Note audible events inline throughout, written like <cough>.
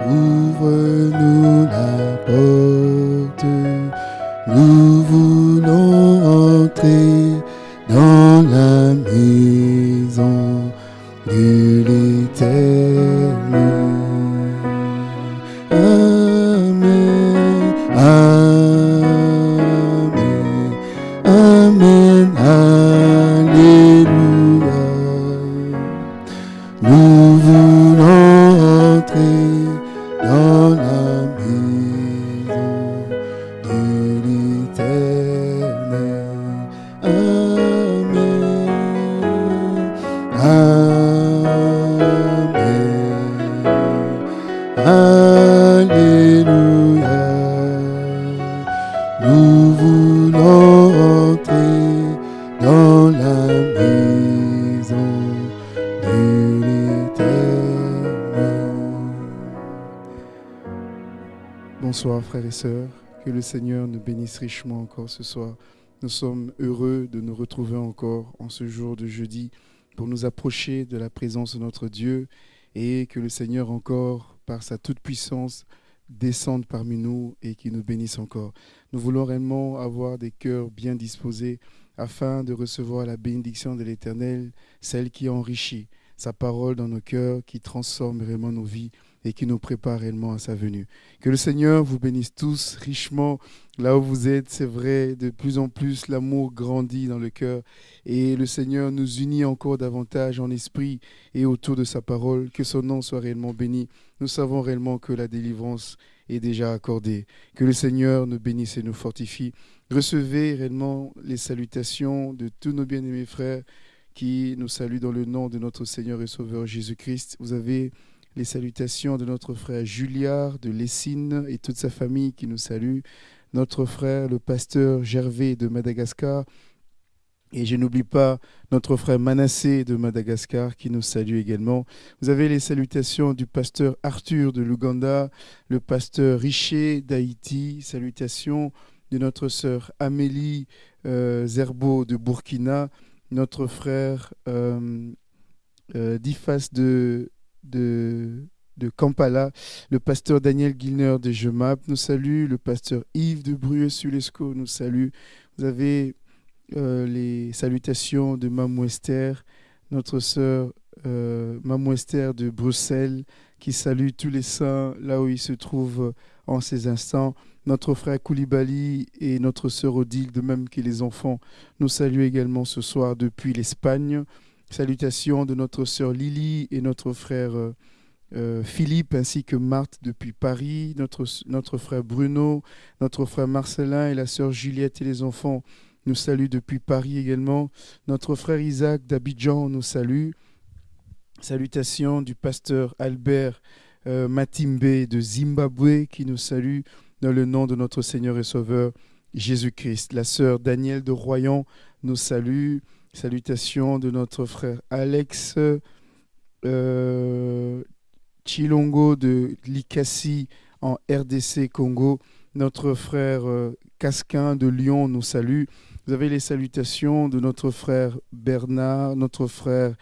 ouvre-nous frères et sœurs, que le Seigneur nous bénisse richement encore ce soir. Nous sommes heureux de nous retrouver encore en ce jour de jeudi pour nous approcher de la présence de notre Dieu et que le Seigneur encore, par sa toute-puissance, descende parmi nous et qu'il nous bénisse encore. Nous voulons réellement avoir des cœurs bien disposés afin de recevoir la bénédiction de l'Éternel, celle qui enrichit sa parole dans nos cœurs, qui transforme réellement nos vies et qui nous prépare réellement à sa venue. Que le Seigneur vous bénisse tous richement là où vous êtes. C'est vrai, de plus en plus, l'amour grandit dans le cœur et le Seigneur nous unit encore davantage en esprit et autour de sa parole. Que son nom soit réellement béni. Nous savons réellement que la délivrance est déjà accordée. Que le Seigneur nous bénisse et nous fortifie. Recevez réellement les salutations de tous nos bien-aimés frères qui nous saluent dans le nom de notre Seigneur et Sauveur Jésus-Christ. Vous avez les salutations de notre frère Juliard de Lessine et toute sa famille qui nous salue, notre frère le pasteur Gervais de Madagascar, et je n'oublie pas notre frère Manassé de Madagascar qui nous salue également. Vous avez les salutations du pasteur Arthur de l'Ouganda, le pasteur Richer d'Haïti, salutations de notre sœur Amélie euh, Zerbo de Burkina, notre frère euh, euh, Difas de, de, de Kampala, le pasteur Daniel Gilner de Jemap nous salue, le pasteur Yves de Brueux-Sulesco nous salue. Vous avez euh, les salutations de Mamou Esther, notre sœur euh, Mamou Esther de Bruxelles, qui salue tous les saints là où ils se trouvent en ces instants. Notre frère Koulibaly et notre sœur Odile, de même que les enfants, nous saluent également ce soir depuis l'Espagne. Salutations de notre sœur Lily et notre frère euh, euh, Philippe, ainsi que Marthe depuis Paris, notre, frère Bruno, notre frère Marcelin et la sœur Juliette et les enfants nous saluent depuis Paris également. Notre frère Isaac d'Abidjan nous salue. Salutations du pasteur Albert euh, Matimbe de Zimbabwe qui nous salue dans le nom de notre Seigneur et Sauveur Jésus-Christ. La sœur Danielle de Royan nous salue. Salutations de notre frère Alex euh, Chilongo de Likasi en RDC Congo. Notre frère euh, Casquin de Lyon nous salue. Vous avez les salutations de notre frère Bernard, notre frère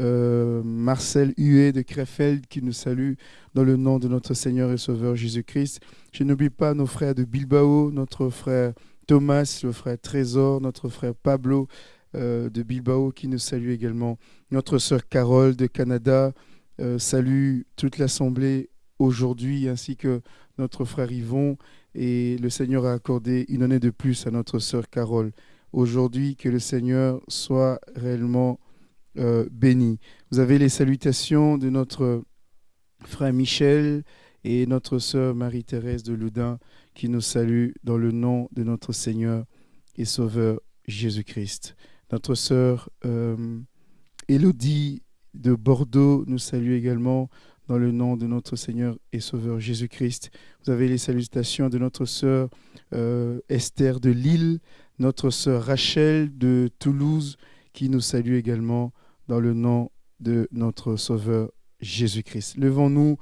euh, Marcel Huet de Krefeld qui nous salue dans le nom de notre Seigneur et Sauveur Jésus-Christ. Je n'oublie pas nos frères de Bilbao, notre frère Thomas, le frère Trésor, notre frère Pablo de Bilbao qui nous salue également. Notre sœur Carole de Canada euh, salue toute l'Assemblée aujourd'hui ainsi que notre frère Yvon et le Seigneur a accordé une année de plus à notre sœur Carole. Aujourd'hui, que le Seigneur soit réellement euh, béni. Vous avez les salutations de notre frère Michel et notre sœur Marie-Thérèse de Loudun qui nous saluent dans le nom de notre Seigneur et Sauveur Jésus-Christ. Notre sœur euh, Élodie de Bordeaux nous salue également dans le nom de notre Seigneur et Sauveur Jésus-Christ. Vous avez les salutations de notre sœur euh, Esther de Lille, notre sœur Rachel de Toulouse, qui nous salue également dans le nom de notre Sauveur Jésus-Christ. Levons-nous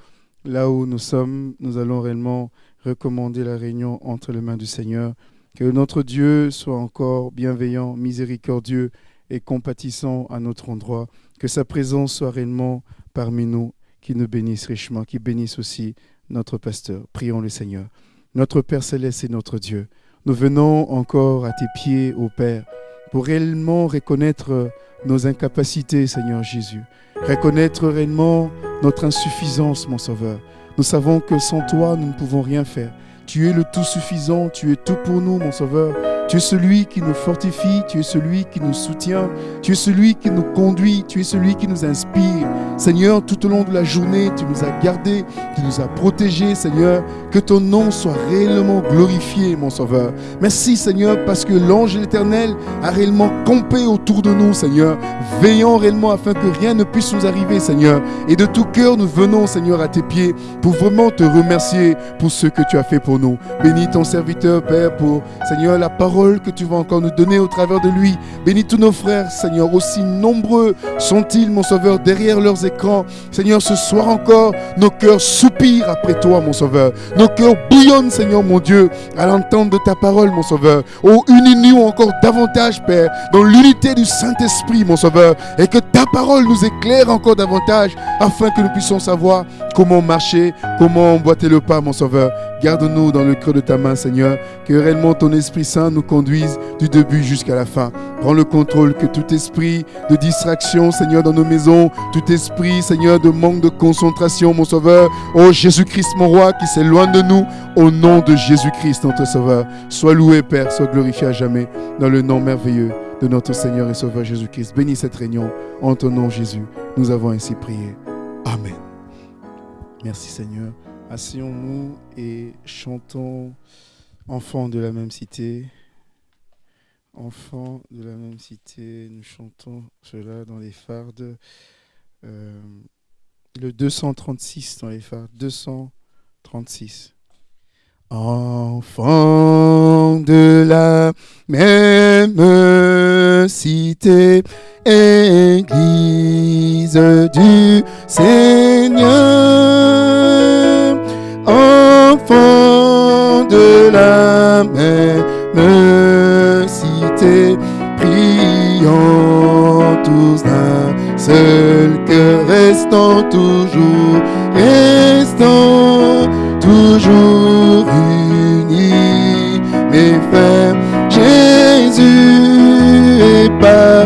là où nous sommes. Nous allons réellement recommander la réunion entre les mains du Seigneur. Que notre Dieu soit encore bienveillant, miséricordieux et compatissant à notre endroit. Que sa présence soit réellement parmi nous, qui nous bénisse richement, qui bénisse aussi notre pasteur. Prions le Seigneur. Notre Père céleste et notre Dieu, nous venons encore à tes pieds, ô Père, pour réellement reconnaître nos incapacités, Seigneur Jésus. Reconnaître réellement notre insuffisance, mon Sauveur. Nous savons que sans toi, nous ne pouvons rien faire. Tu es le tout suffisant, tu es tout pour nous, mon Sauveur. Tu es celui qui nous fortifie, tu es celui qui nous soutient, tu es celui qui nous conduit, tu es celui qui nous inspire. Seigneur, tout au long de la journée, tu nous as gardés, tu nous as protégés, Seigneur. Que ton nom soit réellement glorifié, mon Sauveur. Merci, Seigneur, parce que l'ange éternel a réellement campé autour de nous, Seigneur, veillant réellement afin que rien ne puisse nous arriver, Seigneur. Et de tout cœur, nous venons, Seigneur, à tes pieds pour vraiment te remercier pour ce que tu as fait pour nous. Bénis ton serviteur, Père, pour, Seigneur, la parole que tu vas encore nous donner au travers de lui. Bénis tous nos frères, Seigneur, aussi nombreux sont-ils, mon Sauveur, derrière leurs écrans. Seigneur, ce soir encore, nos cœurs soupirent après toi, mon Sauveur. Nos cœurs bouillonnent, Seigneur, mon Dieu, à l'entente de ta parole, mon Sauveur. Oh, unis-nous encore davantage, Père, dans l'unité du Saint-Esprit, mon Sauveur, et que ta parole nous éclaire encore davantage, afin que nous puissions savoir comment marcher, comment emboîter le pas, mon Sauveur. Garde-nous dans le creux de ta main, Seigneur, que réellement ton Esprit Saint nous conduise du début jusqu'à la fin. Prends le contrôle, que tout esprit de distraction, Seigneur, dans nos maisons, tout esprit, Seigneur, de manque de concentration, mon Sauveur, oh Jésus-Christ, mon Roi, qui s'éloigne de nous, au nom de Jésus-Christ, notre Sauveur. Sois loué, Père, sois glorifié à jamais, dans le nom merveilleux de notre Seigneur et Sauveur Jésus-Christ. Bénis cette réunion en ton nom, Jésus. Nous avons ainsi prié. Amen. Merci Seigneur. Asseyons-nous et chantons Enfants de la même cité. Enfants de la même cité, nous chantons cela dans les fardes. Euh, le 236 dans les fardes. 236. Enfants de la même cité, Église du Seigneur, enfants de la même restant toujours, restant toujours unis, mes frères, Jésus est parmi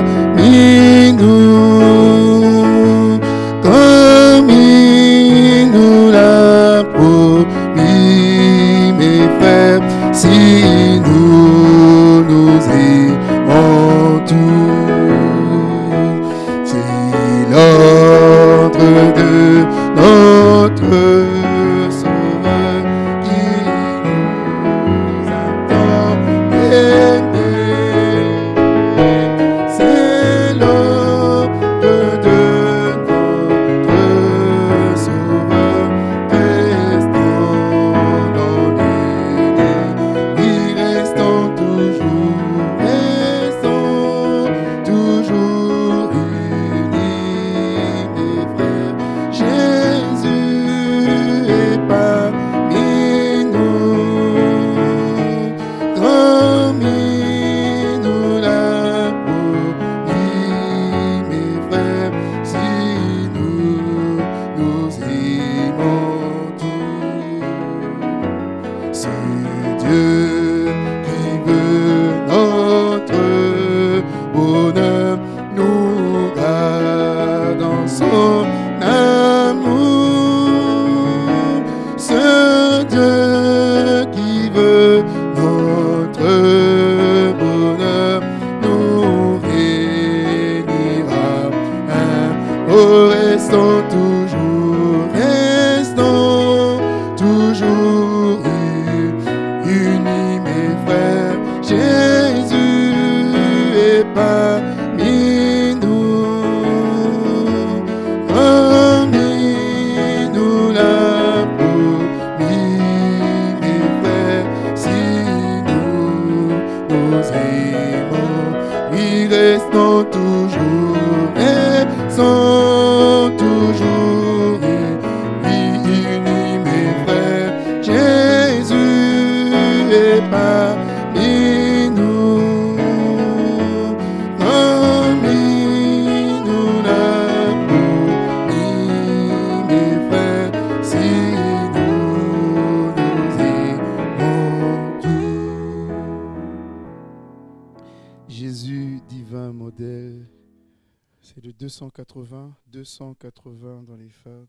280, 280 dans les fades.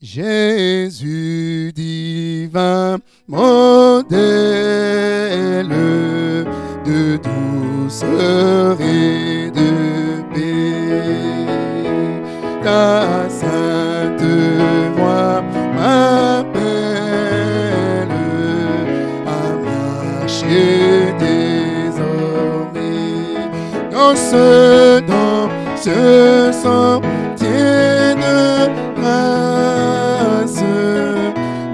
Jésus divin, modèle de douceur et de paix. Ta sainte voix m'appelle à marcher désormais. Dans ce, dans ce sentier de grâce,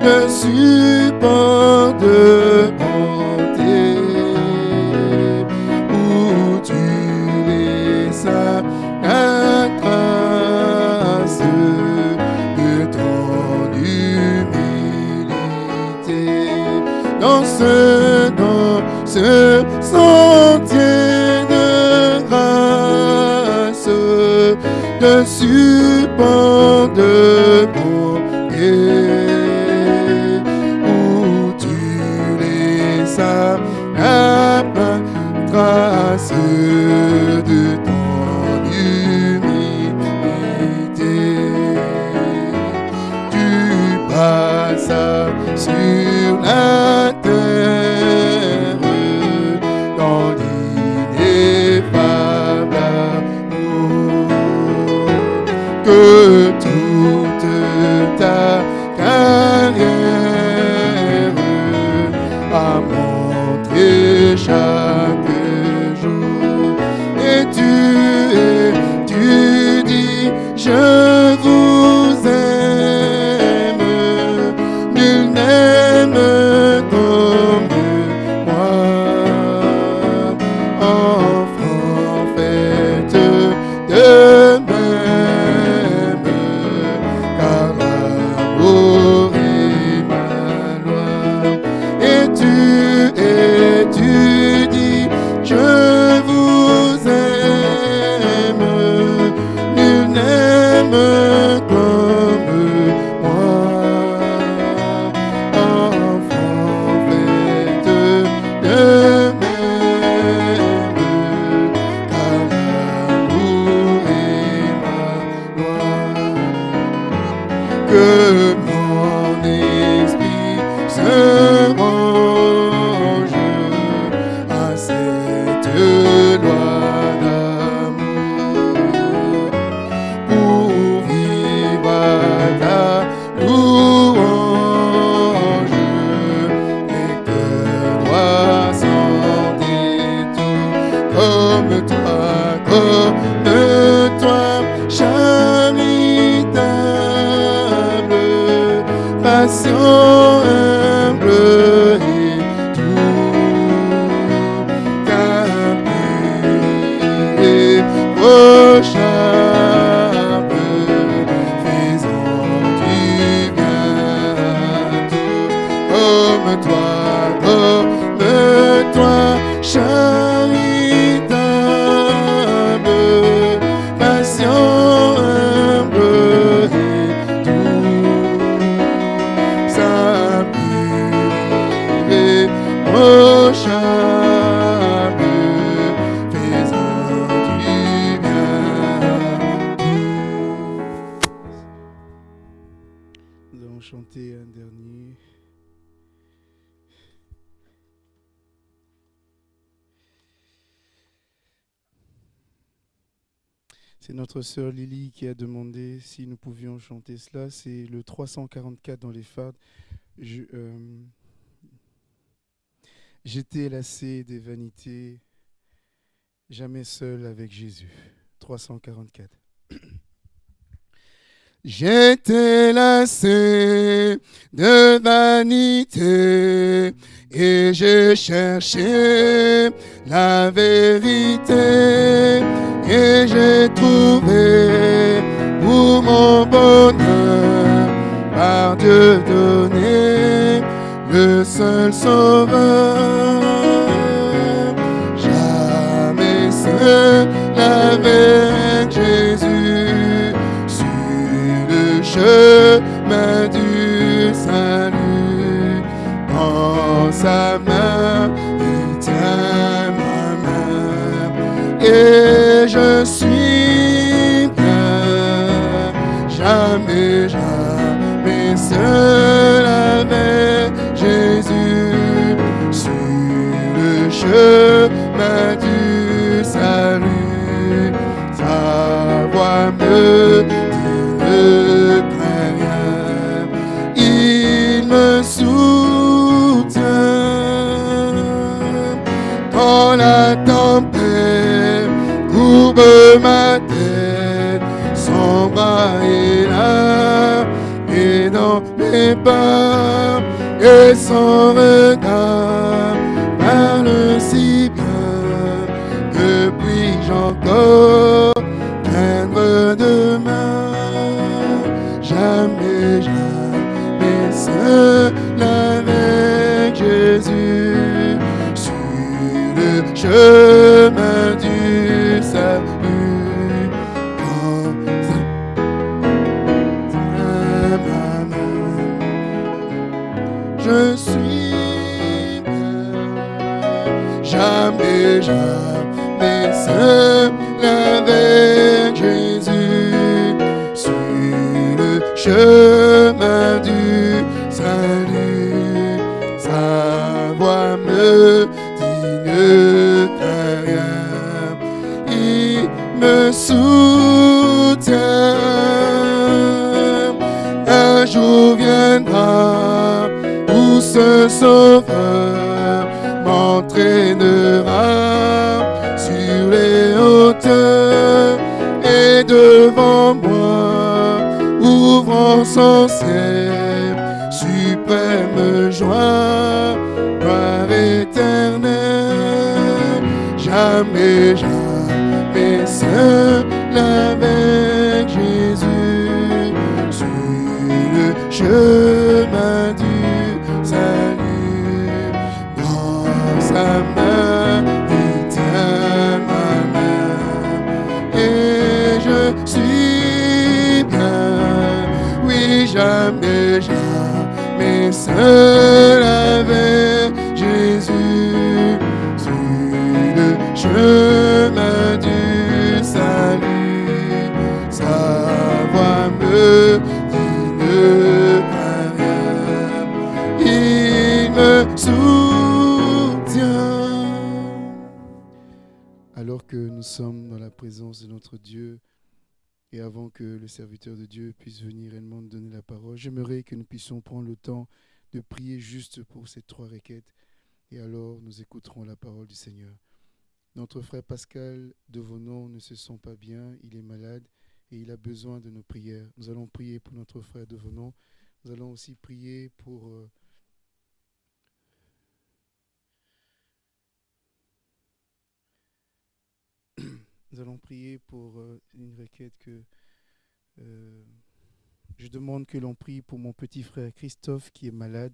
le support ce sentier de grâce, de support que mon esprit se sœur Lily qui a demandé si nous pouvions chanter cela. C'est le 344 dans les fades. Je, euh, J'étais lassé des vanités, jamais seul avec Jésus. 344. J'étais lassé de vanité et je cherchais la vérité et j'ai trouvé pour mon bonheur par Dieu donné le seul sauveur. Jamais seul sur le chemin du salut. Dans sa main, et son regard parle si bien. Que puis-je encore craindre demain? Jamais jamais seul avec Jésus. Sur le chemin Dieu, et avant que le serviteur de Dieu puisse venir réellement donner la parole, j'aimerais que nous puissions prendre le temps de prier juste pour ces trois requêtes. Et alors, nous écouterons la parole du Seigneur. Notre frère Pascal de Vonon ne se sent pas bien, il est malade et il a besoin de nos prières. Nous allons prier pour notre frère de Vonon. Nous allons aussi prier pour... euh, <clears throat> Nous allons prier pour euh, une requête que euh, je demande que l'on prie pour mon petit frère Christophe qui est malade.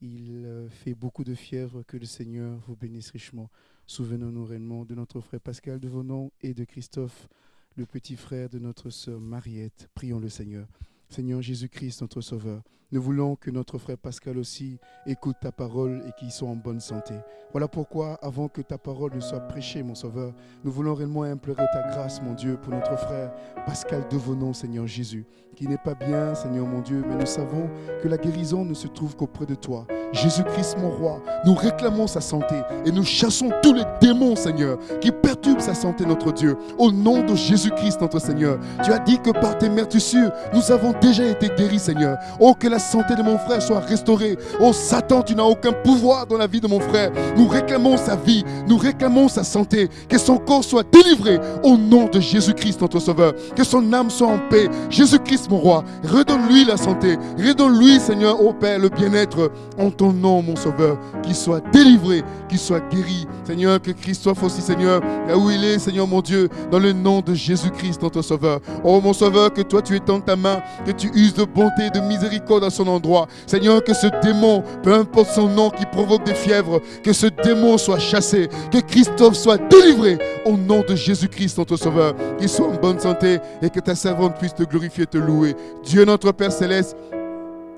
Il euh, fait beaucoup de fièvre. Que le Seigneur vous bénisse richement. Souvenons-nous réellement de notre frère Pascal de Vonon et de Christophe, le petit frère de notre sœur Mariette. Prions le Seigneur. Seigneur Jésus-Christ, notre Sauveur, nous voulons que notre frère Pascal aussi écoute ta parole et qu'il soit en bonne santé. Voilà pourquoi, avant que ta parole ne soit prêchée, mon Sauveur, nous voulons réellement implorer ta grâce, mon Dieu, pour notre frère Pascal Devonon, Seigneur Jésus, qui n'est pas bien, Seigneur mon Dieu, mais nous savons que la guérison ne se trouve qu'auprès de toi. Jésus-Christ, mon roi, nous réclamons sa santé et nous chassons tous les démons, Seigneur, qui perturbent sa santé, notre Dieu. Au nom de Jésus-Christ, notre Seigneur, tu as dit que par tes meurtrissures, nous avons déjà été guéris, Seigneur. Oh, que santé de mon frère soit restaurée. Oh, Satan, tu n'as aucun pouvoir dans la vie de mon frère. Nous réclamons sa vie, nous réclamons sa santé, que son corps soit délivré au nom de Jésus-Christ, notre Sauveur. Que son âme soit en paix. Jésus-Christ, mon roi, redonne-lui la santé. Redonne-lui, Seigneur, au Père, le bien-être en ton nom, mon Sauveur. Qu'il soit délivré, qu'il soit guéri. Seigneur, que Christophe aussi, Seigneur, là où il est, Seigneur, mon Dieu, dans le nom de Jésus-Christ, notre Sauveur. Oh, mon Sauveur, que toi, tu étends ta main que tu uses de bonté de miséricorde son endroit. Seigneur, que ce démon, peu importe son nom qui provoque des fièvres, que ce démon soit chassé, que Christophe soit délivré au nom de Jésus-Christ, notre Sauveur, qu'il soit en bonne santé et que ta servante puisse te glorifier et te louer. Dieu notre Père céleste,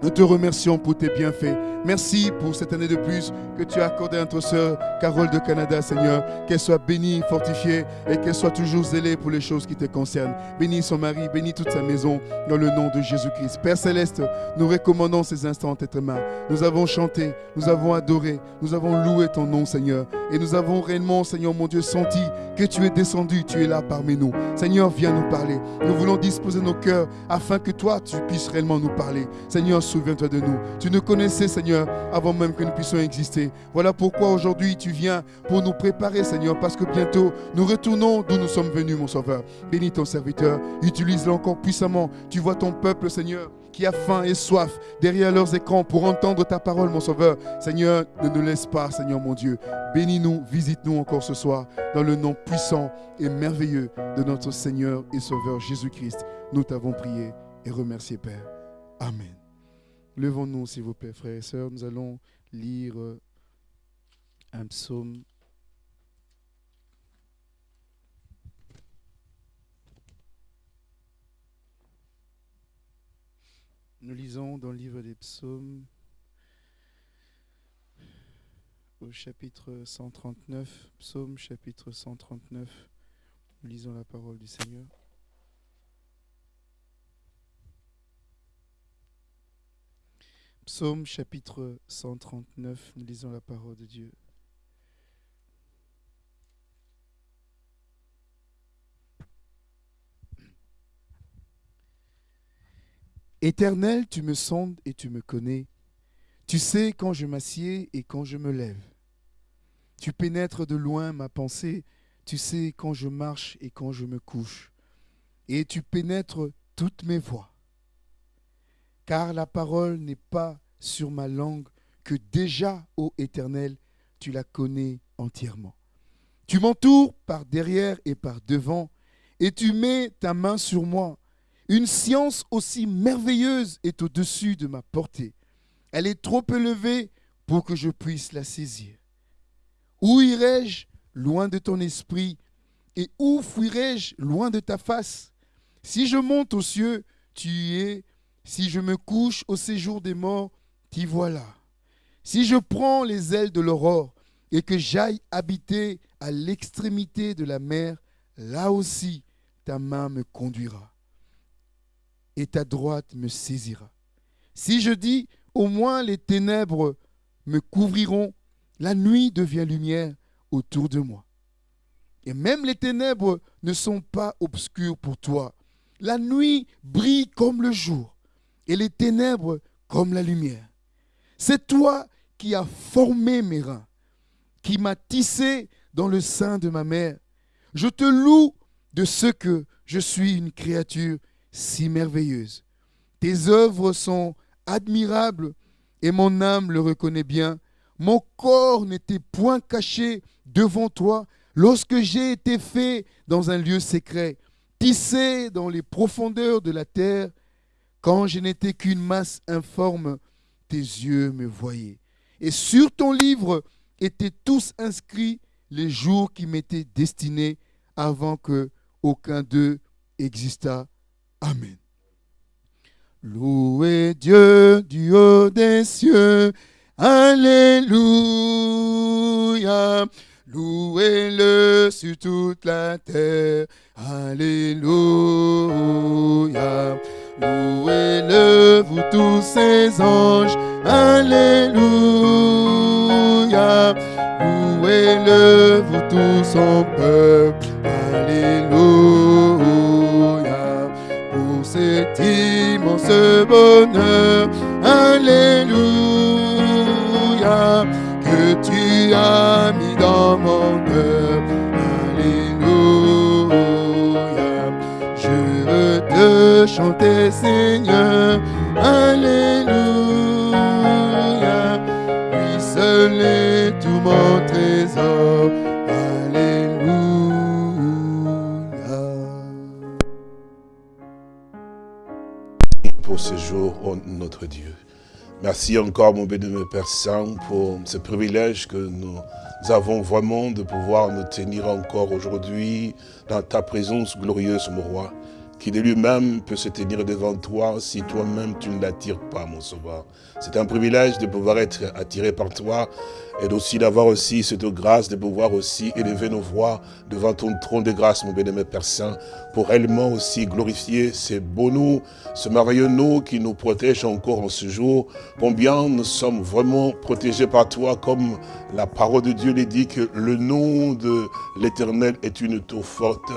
nous te remercions pour tes bienfaits. Merci pour cette année de plus que tu as accordé à notre sœur Carole de Canada, Seigneur. Qu'elle soit bénie, fortifiée et qu'elle soit toujours zélée pour les choses qui te concernent. Bénis son mari, bénis toute sa maison dans le nom de Jésus-Christ. Père céleste, nous recommandons ces instants entre tes mains. Nous avons chanté, nous avons adoré, nous avons loué ton nom, Seigneur. Et nous avons réellement, Seigneur mon Dieu, senti que tu es descendu, tu es là parmi nous. Seigneur, viens nous parler. Nous voulons disposer nos cœurs afin que toi, tu puisses réellement nous parler. Seigneur, souviens-toi de nous. Tu nous connaissais, Seigneur, avant même que nous puissions exister. Voilà pourquoi aujourd'hui tu viens pour nous préparer, Seigneur, parce que bientôt nous retournons d'où nous sommes venus, mon Sauveur. Bénis ton serviteur, utilise-le encore puissamment. Tu vois ton peuple, Seigneur, qui a faim et soif derrière leurs écrans pour entendre ta parole, mon Sauveur. Seigneur, ne nous laisse pas, Seigneur mon Dieu. Bénis-nous, visite-nous encore ce soir, dans le nom puissant et merveilleux de notre Seigneur et Sauveur Jésus-Christ. Nous t'avons prié et remercié, Père. Amen. Levons-nous, s'il vous plaît, frères et sœurs. Nous allons lire un psaume. Nous lisons dans le livre des psaumes au chapitre 139, psaume chapitre 139. Nous lisons la parole du Seigneur. Psaume chapitre 139, nous lisons la parole de Dieu. Éternel, tu me sondes et tu me connais. Tu sais quand je m'assieds et quand je me lève. Tu pénètres de loin ma pensée. Tu sais quand je marche et quand je me couche. Et tu pénètres toutes mes voies car la parole n'est pas sur ma langue, que déjà, ô Éternel, tu la connais entièrement. Tu m'entoures par derrière et par devant, et tu mets ta main sur moi. Une science aussi merveilleuse est au-dessus de ma portée. Elle est trop élevée pour que je puisse la saisir. Où irai-je loin de ton esprit et où fuirai-je loin de ta face? Si je monte aux cieux, tu es si je me couche au séjour des morts, t'y voilà. Si je prends les ailes de l'aurore et que j'aille habiter à l'extrémité de la mer, là aussi ta main me conduira et ta droite me saisira. Si je dis, au moins les ténèbres me couvriront, la nuit devient lumière autour de moi. Et même les ténèbres ne sont pas obscures pour toi. La nuit brille comme le jour et les ténèbres comme la lumière. C'est toi qui as formé mes reins, qui m'as tissé dans le sein de ma mère. Je te loue de ce que je suis une créature si merveilleuse. Tes œuvres sont admirables et mon âme le reconnaît bien. Mon corps n'était point caché devant toi lorsque j'ai été fait dans un lieu secret, tissé dans les profondeurs de la terre quand je n'étais qu'une masse informe, tes yeux me voyaient. Et sur ton livre étaient tous inscrits les jours qui m'étaient destinés avant que aucun d'eux existât. Amen. Louez Dieu du haut des cieux. Alléluia. Louez-le sur toute la terre. Alléluia. Louez-le, vous tous ses anges? Alléluia. Louez-le, vous tous son peuple? Alléluia. Pour cet immense bonheur. Alléluia. Que tu as mis dans mon cœur. Chanter Seigneur. Alléluia. Lui seul est tout mon trésor. Alléluia. Merci encore, mon bénémoine Père Saint, pour ce privilège que nous avons vraiment de pouvoir nous tenir encore aujourd'hui dans ta présence glorieuse, mon roi, qui de lui-même peut se tenir devant toi si toi-même tu ne l'attires pas, mon sauveur. C'est un privilège de pouvoir être attiré par toi et aussi d'avoir aussi cette grâce de pouvoir aussi élever nos voix devant ton trône de grâce, mon bénémoine Père Saint, pour réellement aussi glorifier ces beaux noms, ce merveilleux nom qui nous protège encore en ce jour. Combien nous sommes vraiment protégés par toi, comme la parole de Dieu le dit, que le nom de l'Éternel est une tour forte.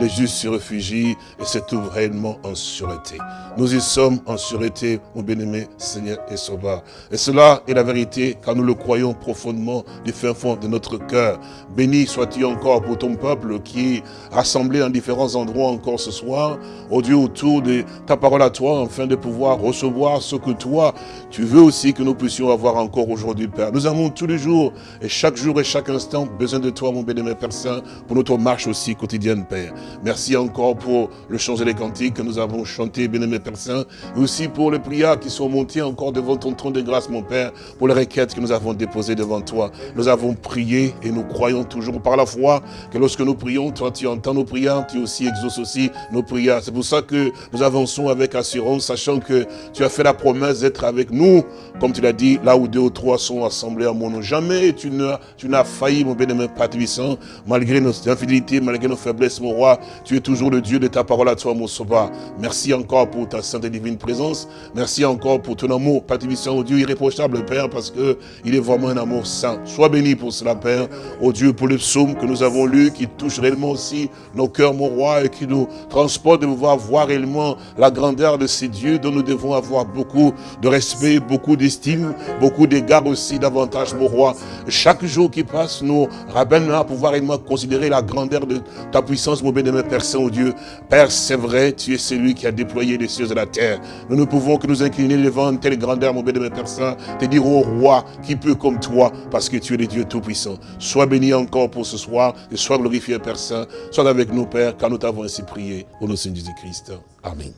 Les justes se réfugient et se trouvent réellement en sûreté. Nous y sommes en sûreté, mon bénémoine Seigneur et Sauveur. Et cela est la vérité, car nous le croyons profondément fondement, du fin fond de notre cœur. Béni sois-tu encore pour ton peuple qui est rassemblé en différents endroits encore ce soir. Oh Dieu, autour de ta parole à toi, afin de pouvoir recevoir ce que toi, tu veux aussi que nous puissions avoir encore aujourd'hui, Père. Nous avons tous les jours et chaque jour et chaque instant besoin de toi, mon bénémoine Père Saint, pour notre marche aussi quotidienne, Père. Merci encore pour le chant et les cantiques que nous avons chanté, bénémoine Père Saint, et aussi pour les prières qui sont montées encore devant ton trône de grâce, mon Père, pour les requêtes que nous avons déposées devant toi. Nous avons prié et nous croyons toujours par la foi que lorsque nous prions, toi tu entends nos prières, tu aussi exauces aussi nos prières. C'est pour ça que nous avançons avec assurance, sachant que tu as fait la promesse d'être avec nous, comme tu l'as dit, là où deux ou trois sont assemblés à mon nom. Jamais tu n'as failli, mon bénémoine Père puissant, malgré nos infidélités, malgré nos faiblesses, mon roi, tu es toujours le Dieu de ta parole à toi, mon sauveur. Merci encore pour ta sainte et divine présence. Merci encore pour ton amour, Père puissant, au Dieu irréprochable, Père, parce que il est vraiment un amour saint. Sois béni pour cela, Père. Oh Dieu, pour le psaume que nous avons lu, qui touche réellement aussi nos cœurs, mon roi, et qui nous transporte de pouvoir voir réellement la grandeur de ces dieux dont nous devons avoir beaucoup de respect, beaucoup d'estime, beaucoup d'égard aussi davantage, mon roi. Chaque jour qui passe nous rappelle à pouvoir réellement considérer la grandeur de ta puissance, mon bénémoine Père Saint, oh Dieu. Père, c'est vrai, tu es celui qui a déployé les cieux et la terre. Nous ne pouvons que nous incliner devant une telle grandeur, mon bénémoine Père Saint, te dire au roi, qui peut comme toi, parce que tu es le Dieu Tout-Puissant. Sois béni encore pour ce soir et sois glorifié, Père Saint. Sois avec nous, Père, car nous t'avons ainsi prié. Au nom de Jésus-Christ. Amen.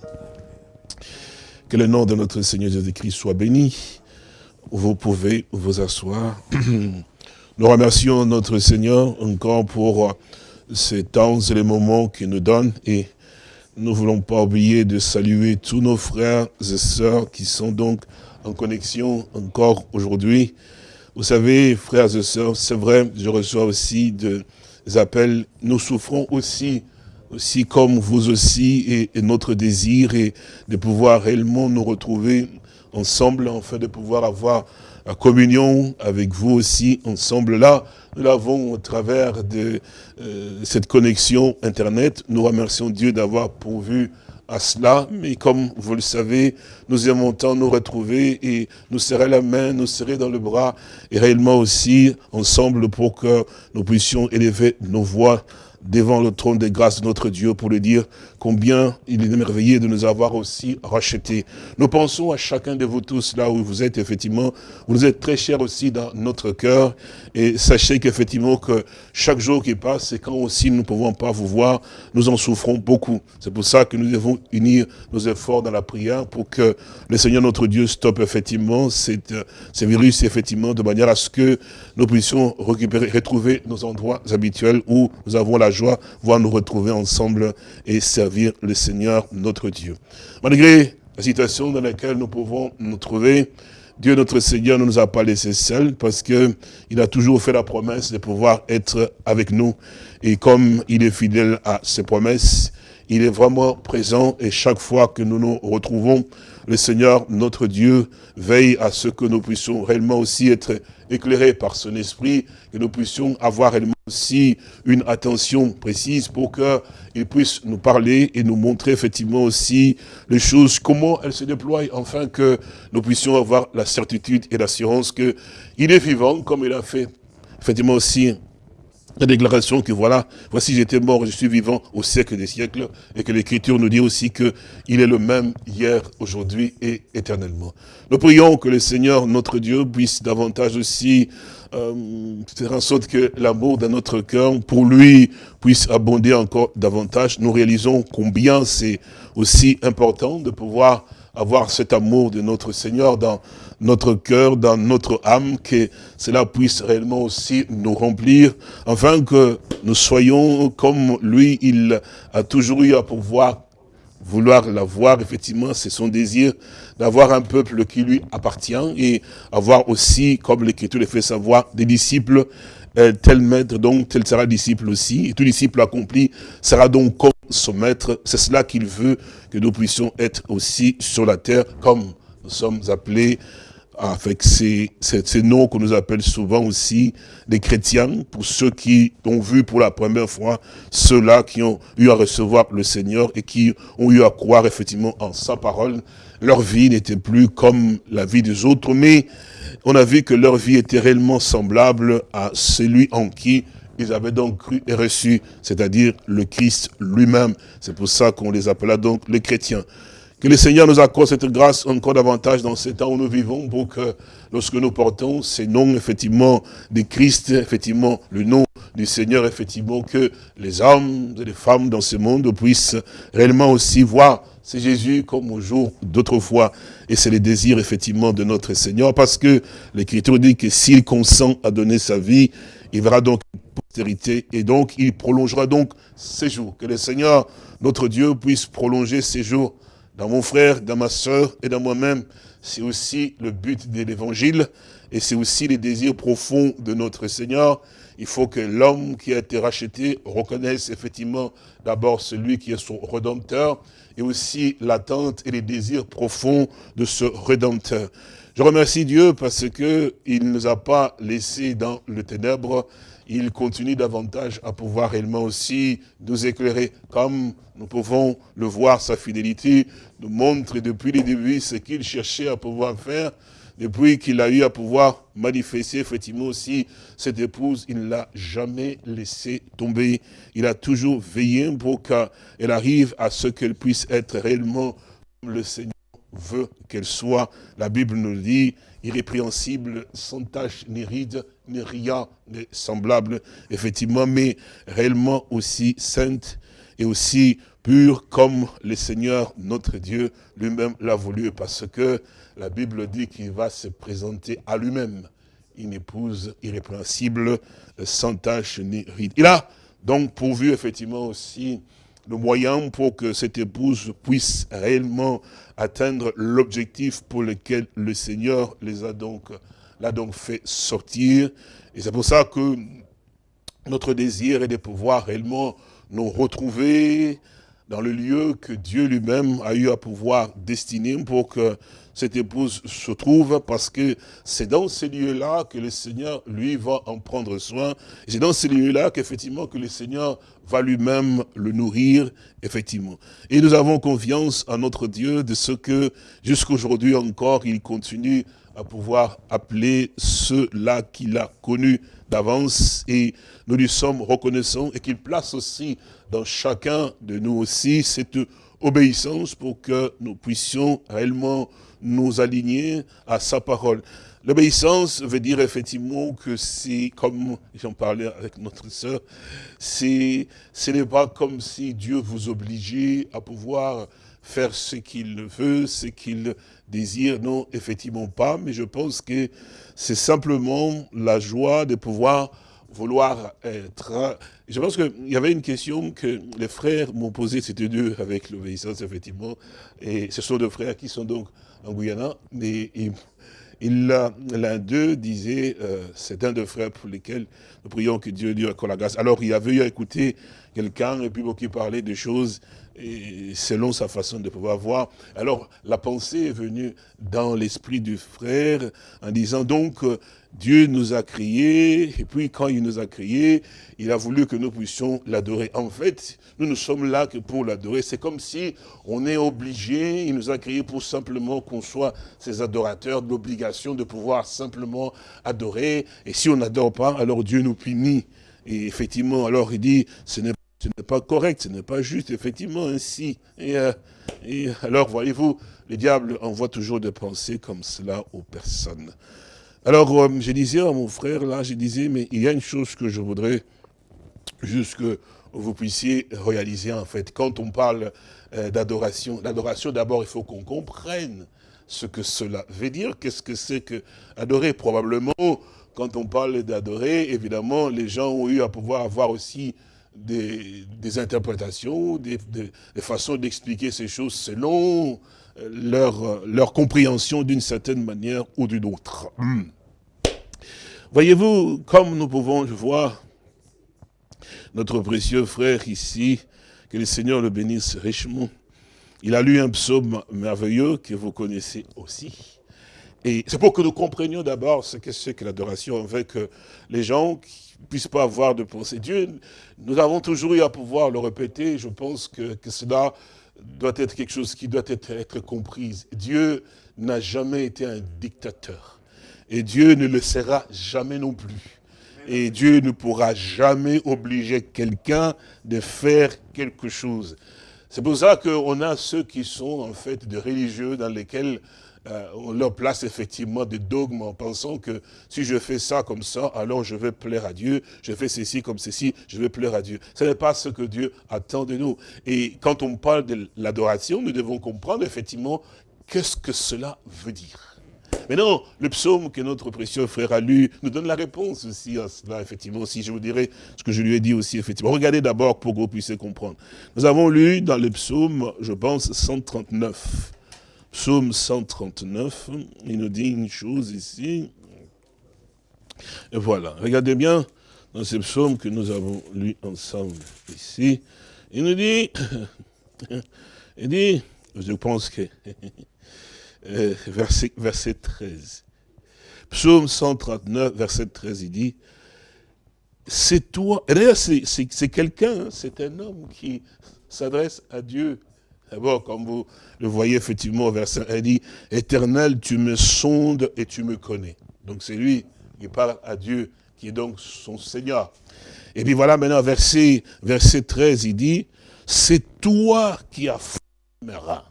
Que le nom de notre Seigneur Jésus-Christ soit béni. Vous pouvez vous asseoir. <clears throat> Nous remercions notre Seigneur encore pour ces temps et les moments qu'il nous donne et nous ne voulons pas oublier de saluer tous nos frères et sœurs qui sont donc en connexion encore aujourd'hui. Vous savez, frères et sœurs, c'est vrai, je reçois aussi des appels. Nous souffrons aussi, aussi comme vous aussi, et, notre désir est de pouvoir réellement nous retrouver ensemble, afin de pouvoir avoir la communion avec vous aussi, ensemble là. Nous l'avons au travers de euh, cette connexion Internet. Nous remercions Dieu d'avoir pourvu à cela, mais comme vous le savez, nous aimons tant nous retrouver et nous serrer la main, nous serrer dans le bras, et réellement aussi ensemble pour que nous puissions élever nos voix devant le trône des grâces de notre Dieu pour lui dire combien il est merveilleux de nous avoir aussi rachetés. Nous pensons à chacun de vous tous là où vous êtes, effectivement, vous êtes très chers aussi dans notre cœur et sachez qu'effectivement que chaque jour qui passe, c'est quand aussi nous ne pouvons pas vous voir, nous en souffrons beaucoup. C'est pour ça que nous devons unir nos efforts dans la prière pour que le Seigneur notre Dieu stoppe effectivement ces virus, effectivement, de manière à ce que nous puissions retrouver nos endroits habituels où nous avons la joie, voir nous retrouver ensemble et servir le Seigneur notre Dieu. Malgré la situation dans laquelle nous pouvons nous trouver, Dieu notre Seigneur ne nous a pas laissés seuls parce que il a toujours fait la promesse de pouvoir être avec nous. Et comme il est fidèle à ses promesses, il est vraiment présent et chaque fois que nous nous retrouvons, le Seigneur, notre Dieu, veille à ce que nous puissions réellement aussi être éclairés par son esprit, que nous puissions avoir réellement aussi une attention précise pour qu'il puisse nous parler et nous montrer effectivement aussi les choses, comment elles se déploient, afin que nous puissions avoir la certitude et l'assurance qu'il est vivant, comme il a fait. Effectivement aussi la déclaration que voilà, voici j'étais mort, je suis vivant au siècle des siècles, et que l'Écriture nous dit aussi que il est le même hier, aujourd'hui et éternellement. Nous prions que le Seigneur, notre Dieu, puisse davantage aussi euh, faire en sorte que l'amour dans notre cœur, pour lui, puisse abonder encore davantage. Nous réalisons combien c'est aussi important de pouvoir avoir cet amour de notre Seigneur dans, notre cœur, dans notre âme, que cela puisse réellement aussi nous remplir, afin que nous soyons comme lui, il a toujours eu à pouvoir vouloir l'avoir, effectivement, c'est son désir d'avoir un peuple qui lui appartient et avoir aussi, comme l'Écriture le fait savoir, des disciples, euh, tel maître, donc tel sera disciple aussi. Et tout disciple accompli sera donc comme son maître. C'est cela qu'il veut que nous puissions être aussi sur la terre, comme nous sommes appelés avec ces, ces, noms qu'on nous appelle souvent aussi des chrétiens, pour ceux qui ont vu pour la première fois, ceux-là qui ont eu à recevoir le Seigneur et qui ont eu à croire effectivement en sa parole. Leur vie n'était plus comme la vie des autres, mais on a vu que leur vie était réellement semblable à celui en qui ils avaient donc cru et reçu, c'est-à-dire le Christ lui-même. C'est pour ça qu'on les appela donc les chrétiens. Que le Seigneur nous accorde cette grâce encore davantage dans ces temps où nous vivons pour que lorsque nous portons ces noms, effectivement, de Christ, effectivement, le nom du Seigneur, effectivement, que les hommes et les femmes dans ce monde puissent réellement aussi voir c'est Jésus comme au jour d'autrefois. Et c'est le désir, effectivement, de notre Seigneur, parce que l'Écriture dit que s'il consent à donner sa vie, il verra donc postérité, et donc il prolongera donc ses jours. Que le Seigneur, notre Dieu, puisse prolonger ses jours dans mon frère, dans ma soeur et dans moi-même. C'est aussi le but de l'évangile et c'est aussi les désirs profonds de notre Seigneur. Il faut que l'homme qui a été racheté reconnaisse effectivement d'abord celui qui est son Rédempteur et aussi l'attente et les désirs profonds de ce Rédempteur. Je remercie Dieu parce que il ne nous a pas laissés dans le ténèbre, il continue davantage à pouvoir réellement aussi nous éclairer, comme nous pouvons le voir, sa fidélité nous montre depuis les débuts ce qu'il cherchait à pouvoir faire, depuis qu'il a eu à pouvoir manifester effectivement aussi cette épouse, il ne l'a jamais laissé tomber. Il a toujours veillé pour qu'elle arrive à ce qu'elle puisse être réellement comme le Seigneur veut qu'elle soit. La Bible nous dit, irrépréhensible, sans tache ni ride, ni rien de semblable, effectivement, mais réellement aussi sainte et aussi pure comme le Seigneur, notre Dieu, lui-même l'a voulu, parce que la Bible dit qu'il va se présenter à lui-même une épouse irrépréhensible, sans tache ni ride. Il a donc pourvu effectivement aussi le moyen pour que cette épouse puisse réellement atteindre l'objectif pour lequel le Seigneur les a donc, l'a donc fait sortir. Et c'est pour ça que notre désir est de pouvoir réellement nous retrouver dans le lieu que Dieu lui-même a eu à pouvoir destiner pour que cette épouse se trouve, parce que c'est dans ces lieux-là que le Seigneur, lui, va en prendre soin. C'est dans ces lieux-là qu'effectivement que le Seigneur va lui-même le nourrir, effectivement. Et nous avons confiance en notre Dieu de ce que, jusqu'aujourd'hui encore, il continue à pouvoir appeler ceux-là qu'il a connus d'avance et nous lui sommes reconnaissants et qu'il place aussi dans chacun de nous aussi cette obéissance pour que nous puissions réellement nous aligner à sa parole. L'obéissance veut dire effectivement que c'est, comme j'en parlais avec notre sœur, ce n'est pas comme si Dieu vous obligeait à pouvoir faire ce qu'il veut, ce qu'il désire. Non, effectivement pas, mais je pense que c'est simplement la joie de pouvoir vouloir être... Je pense qu'il y avait une question que les frères m'ont posée, c'était deux avec l'obéissance, effectivement, et ce sont deux frères qui sont donc en Guyana, mais l'un d'eux disait, euh, c'est un de frères pour lesquels nous prions que Dieu lui accorde la grâce. Alors il avait eu à écouter quelqu'un, et puis qui parlait de choses et selon sa façon de pouvoir voir. Alors la pensée est venue dans l'esprit du frère en disant donc euh, Dieu nous a créés, et puis quand il nous a créés, il a voulu que nous puissions l'adorer. En fait, nous ne sommes là que pour l'adorer. C'est comme si on est obligé, il nous a créés pour simplement qu'on soit ses adorateurs, l'obligation de pouvoir simplement adorer. Et si on n'adore pas, alors Dieu nous punit. Et effectivement, alors il dit, ce n'est pas correct, ce n'est pas juste, effectivement, ainsi. Et, euh, alors, voyez-vous, le diable envoie toujours des pensées comme cela aux personnes. Alors, euh, je disais à mon frère, là, je disais, mais il y a une chose que je voudrais juste que vous puissiez réaliser, en fait. Quand on parle euh, d'adoration, l'adoration, d'abord, il faut qu'on comprenne ce que cela veut dire. Qu'est-ce que c'est que adorer? Probablement, quand on parle d'adorer, évidemment, les gens ont eu à pouvoir avoir aussi des, interprétations, des, façons d'expliquer ces choses selon euh, leur, leur compréhension d'une certaine manière ou d'une autre. Hmm. Voyez-vous, comme nous pouvons voir notre précieux frère ici, que le Seigneur le bénisse richement, il a lu un psaume merveilleux que vous connaissez aussi. Et c'est pour que nous comprenions d'abord ce que c'est que l'adoration, afin que les gens ne puissent pas avoir de pensée. Dieu, nous avons toujours eu à pouvoir le répéter, je pense que, cela doit être quelque chose qui doit être, être compris. Dieu n'a jamais été un dictateur. Et Dieu ne le sera jamais non plus. Et Dieu ne pourra jamais obliger quelqu'un de faire quelque chose. C'est pour ça qu'on a ceux qui sont en fait des religieux dans lesquels euh, on leur place effectivement des dogmes en pensant que si je fais ça comme ça, alors je vais plaire à Dieu, je fais ceci comme ceci, je vais plaire à Dieu. Ce n'est pas ce que Dieu attend de nous. Et quand on parle de l'adoration, nous devons comprendre effectivement qu'est-ce que cela veut dire. Mais non, le psaume que notre précieux frère a lu nous donne la réponse aussi à cela, effectivement, si je vous dirais ce que je lui ai dit aussi, effectivement. Regardez d'abord pour que vous puissiez comprendre. Nous avons lu dans le psaume, je pense, 139. Psaume 139, il nous dit une chose ici. Et voilà, regardez bien dans ce psaume que nous avons lu ensemble ici. Il nous dit, <laughs> il dit, je pense que <laughs> euh, verset, verset 13. Psaume 139, verset 13, il dit, c'est toi, c'est quelqu'un, hein, c'est un homme qui s'adresse à Dieu. D'abord, comme vous le voyez effectivement au verset 1, il dit, éternel, tu me sondes et tu me connais. Donc c'est lui qui parle à Dieu, qui est donc son Seigneur. Et puis voilà maintenant, verset, verset 13, il dit, c'est toi qui as fait mes reins.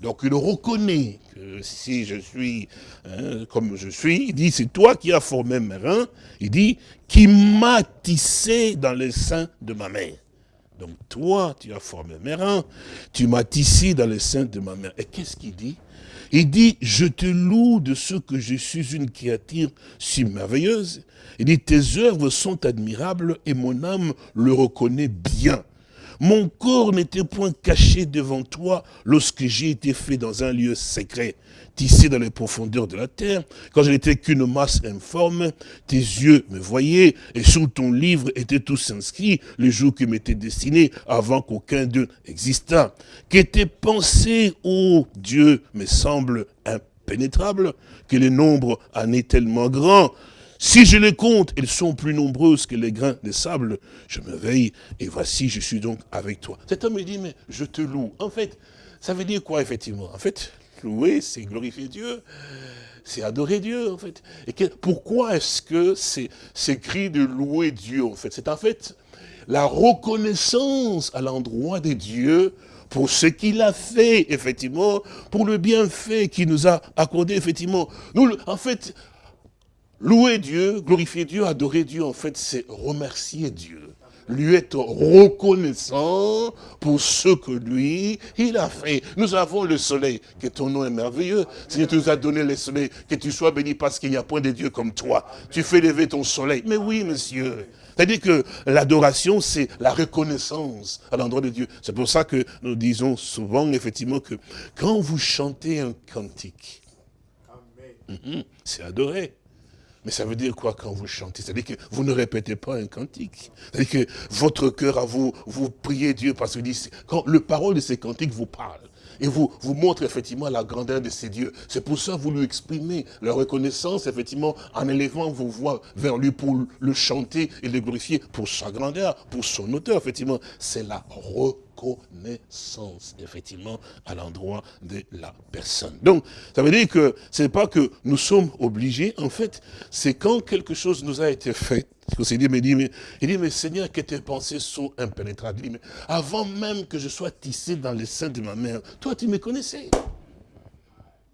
Donc il reconnaît que si je suis hein, comme je suis, il dit, c'est toi qui as formé mes reins, il dit, qui m'a tissé dans le sein de ma mère. Donc toi, tu as formé mes reins, tu m'as tissé dans le sein de ma mère. Et qu'est-ce qu'il dit? Il dit, je te loue de ce que je suis une créature si merveilleuse. Il dit, tes œuvres sont admirables et mon âme le reconnaît bien. Mon corps n'était point caché devant toi lorsque j'ai été fait dans un lieu secret, tissé dans les profondeurs de la terre, quand je n'étais qu'une masse informe, tes yeux me voyaient, et sous ton livre étaient tous inscrits les jours qui m'étaient destinés avant qu'aucun d'eux existât. Que tes pensées, ô Dieu, me semblent impénétrables, que le nombre en est tellement grand, si je les compte, elles sont plus nombreuses que les grains de sable. Je me veille et voici, je suis donc avec toi. Cet homme me dit, mais je te loue. En fait, ça veut dire quoi, effectivement? En fait, louer, c'est glorifier Dieu. C'est adorer Dieu, en fait. Et pourquoi est-ce que c'est cri de louer Dieu, en fait? C'est en fait la reconnaissance à l'endroit de Dieu pour ce qu'il a fait, effectivement, pour le bienfait qu'il nous a accordé, effectivement. Nous, en fait, Louer Dieu, glorifier Dieu, adorer Dieu, en fait, c'est remercier Dieu. Lui être reconnaissant pour ce que lui, il a fait. Nous avons le soleil, que ton nom est merveilleux. Seigneur, tu nous as donné le soleil, que tu sois béni parce qu'il n'y a point de Dieu comme toi. Tu fais lever ton soleil. Mais oui, monsieur. C'est-à-dire que l'adoration, c'est la reconnaissance à l'endroit de Dieu. C'est pour ça que nous disons souvent, effectivement, que quand vous chantez un cantique, mhm, c'est adorer. Mais ça veut dire quoi quand vous chantez? C'est-à-dire que vous ne répétez pas un cantique. C'est-à-dire que votre cœur à vous, vous priez Dieu parce que quand le parole de ces cantiques vous parle, et vous, vous montre effectivement la grandeur de ces dieux. C'est pour ça que vous lui exprimez la reconnaissance, effectivement, en élevant vos voix vers lui pour le chanter et le glorifier pour sa grandeur, pour son auteur, effectivement. C'est la reconnaissance connaissance, effectivement, à l'endroit de la personne. Donc, ça veut dire que ce n'est pas que nous sommes obligés, en fait, c'est quand quelque chose nous a été fait, il dit, mais, dit, mais, il dit, mais Seigneur, que tes pensées sont impénétrables. Il dit, avant même que je sois tissé dans le sein de ma mère, toi, tu me connaissais.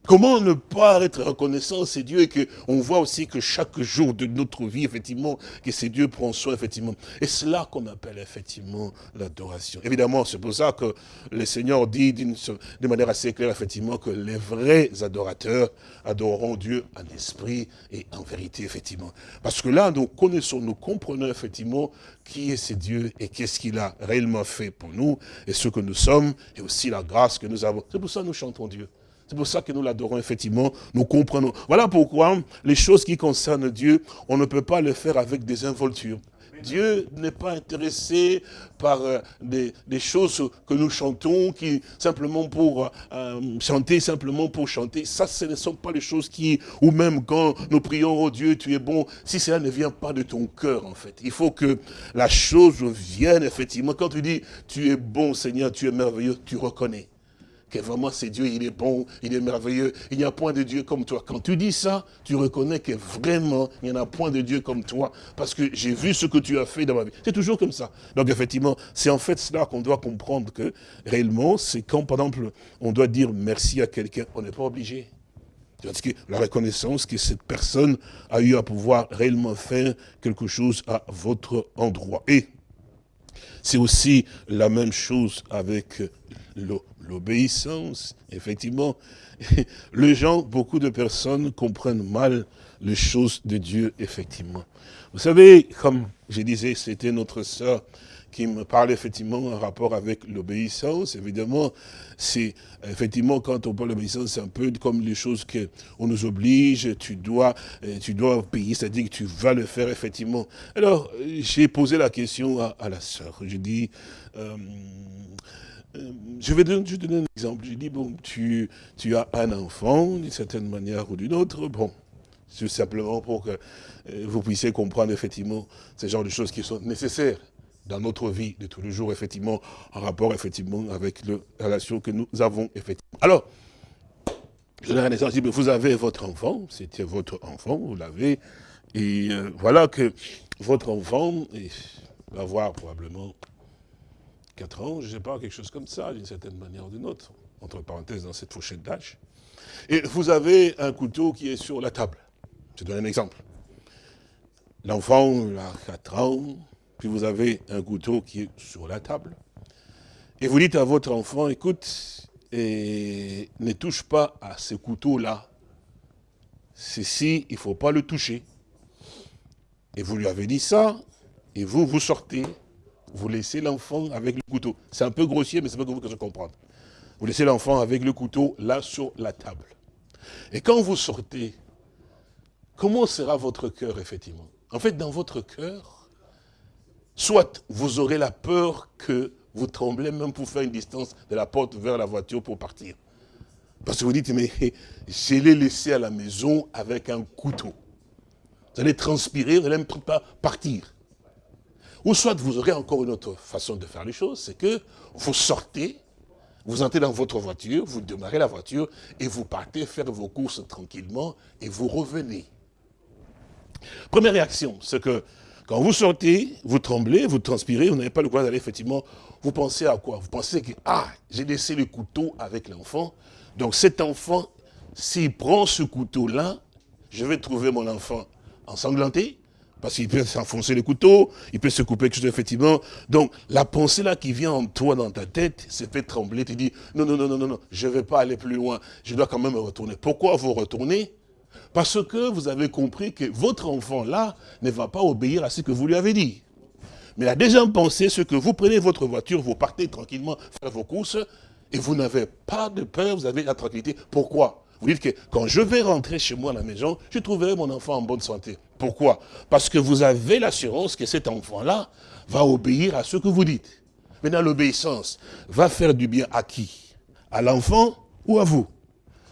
Comment ne pas être reconnaissant, c'est Dieu, et qu'on voit aussi que chaque jour de notre vie, effectivement, que c'est Dieu prend soin, effectivement. Et c'est là qu'on appelle, effectivement, l'adoration. Évidemment, c'est pour ça que le Seigneur dit de manière assez claire, effectivement, que les vrais adorateurs adoreront Dieu en esprit et en vérité, effectivement. Parce que là, nous connaissons, nous comprenons, effectivement, qui est ce Dieu et qu'est-ce qu'il a réellement fait pour nous, et ce que nous sommes, et aussi la grâce que nous avons. C'est pour ça que nous chantons Dieu. C'est pour ça que nous l'adorons, effectivement, nous comprenons. Voilà pourquoi les choses qui concernent Dieu, on ne peut pas le faire avec des involtures. Dieu n'est pas intéressé par euh, des, choses que nous chantons, qui simplement pour euh, chanter, simplement pour chanter. Ça, ce ne sont pas les choses qui, ou même quand nous prions, oh Dieu, tu es bon, si cela ne vient pas de ton cœur, en fait. Il faut que la chose vienne, effectivement. Quand tu dis, tu es bon, Seigneur, tu es merveilleux, tu reconnais que vraiment c'est Dieu, il est bon, il est merveilleux, il n'y a point de Dieu comme toi. Quand tu dis ça, tu reconnais que vraiment, il n'y en a point de Dieu comme toi, parce que j'ai vu ce que tu as fait dans ma vie. C'est toujours comme ça. Donc effectivement, c'est en fait cela qu'on doit comprendre que réellement, c'est quand, par exemple, on doit dire merci à quelqu'un, on n'est pas obligé. Parce que la reconnaissance que cette personne a eu à pouvoir réellement faire quelque chose à votre endroit. Et c'est aussi la même chose avec l'eau l'obéissance, effectivement. <laughs> Les gens, beaucoup de personnes comprennent mal les choses de Dieu, effectivement. Vous savez, comme je disais, c'était notre sœur qui me parle effectivement en rapport avec l'obéissance. Évidemment, c'est effectivement quand on parle d'obéissance, c'est un peu comme les choses qu'on nous oblige, tu dois, euh, tu dois payer, c'est-à-dire que tu vas le faire effectivement. Alors, j'ai posé la question à, la sœur. Je dis, euh, je vais donner, un exemple. Je dis, bon, tu, tu as un enfant, d'une certaine manière ou d'une autre, bon, c'est simplement pour que euh, vous puissiez comprendre effectivement ce genre de choses qui sont nécessaires dans notre vie de tous les jours, effectivement, en rapport effectivement avec la relation que nous avons effectivement. Alors, je donne un exemple, vous avez votre enfant, c'était votre enfant, vous l'avez, et euh, voilà que votre enfant va voir probablement 4 ans, je ne sais pas, quelque chose comme ça, d'une certaine manière ou d'une autre, entre parenthèses, dans cette fourchette d'âge. Et vous avez un couteau qui est sur la table. Je donne un exemple. L'enfant a 4 ans, puis vous avez un couteau qui est sur la table. Et vous dites à votre enfant, écoute, ne touche pas à ce couteau-là. Ceci, il ne faut pas le toucher. Et vous lui avez dit ça, et vous, vous sortez, vous laissez l'enfant avec le couteau. C'est un peu grossier, mais c'est pas que vous que comprendre. Vous laissez l'enfant avec le couteau là sur la table. Et quand vous sortez, comment sera votre cœur, effectivement? En fait, dans votre cœur, soit vous aurez la peur que vous tremblez même pour faire une distance de la porte vers la voiture pour partir. Parce que vous dites, mais <laughs> je l'ai laissé à la maison avec un couteau. Vous allez transpirer, vous n'allez pas partir. Ou soit vous aurez encore une autre façon de faire les choses, c'est que vous sortez, vous entrez dans votre voiture, vous démarrez la voiture et vous partez faire vos courses tranquillement et vous revenez. Première réaction, c'est que quand vous sortez, vous tremblez, vous transpirez, vous n'avez pas le droit d'aller effectivement, vous pensez à quoi? Vous pensez que, ah, j'ai laissé le couteau avec l'enfant, donc cet enfant, s'il prend ce couteau-là, je vais trouver mon enfant ensanglanté, parce qu'il peut s'enfoncer le couteau, il peut se couper quelque chose, effectivement. Donc, la pensée là qui vient en toi, dans ta tête, se fait trembler. Tu dis, non, non, non, non, non, non, je ne vais pas aller plus loin. Je dois quand même retourner. Pourquoi vous retournez? Parce que vous avez compris que votre enfant là ne va pas obéir à ce que vous lui avez dit. Mais la deuxième pensée, c'est que vous prenez votre voiture, vous partez tranquillement faire vos courses, et vous n'avez pas de peur, vous avez la tranquillité. Pourquoi? Vous dites que quand je vais rentrer chez moi à la maison, je trouverai mon enfant en bonne santé. Pourquoi? Parce que vous avez l'assurance que cet enfant-là va obéir à ce que vous dites. Maintenant, l'obéissance va faire du bien à qui? À l'enfant ou à vous?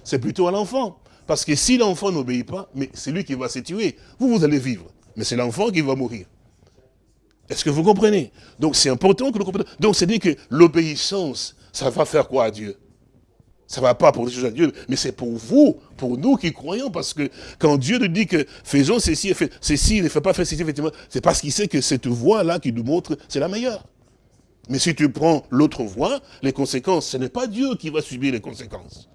C'est plutôt à l'enfant. Parce que si l'enfant n'obéit pas, mais c'est lui qui va se tuer. Vous, vous allez vivre. Mais c'est l'enfant qui va mourir. Est-ce que vous comprenez? Donc c'est important que nous comprenions. Donc c'est-à-dire que l'obéissance, ça va faire quoi à Dieu? Ça ne va pas pour les choses à Dieu, mais c'est pour vous, pour nous qui croyons, parce que quand Dieu nous dit que faisons ceci, ceci, il ne fait pas faire ceci, effectivement, c'est parce qu'il sait que cette voie-là qui nous montre, c'est la meilleure. Mais si tu prends l'autre voie, les conséquences, ce n'est pas Dieu qui va subir les conséquences.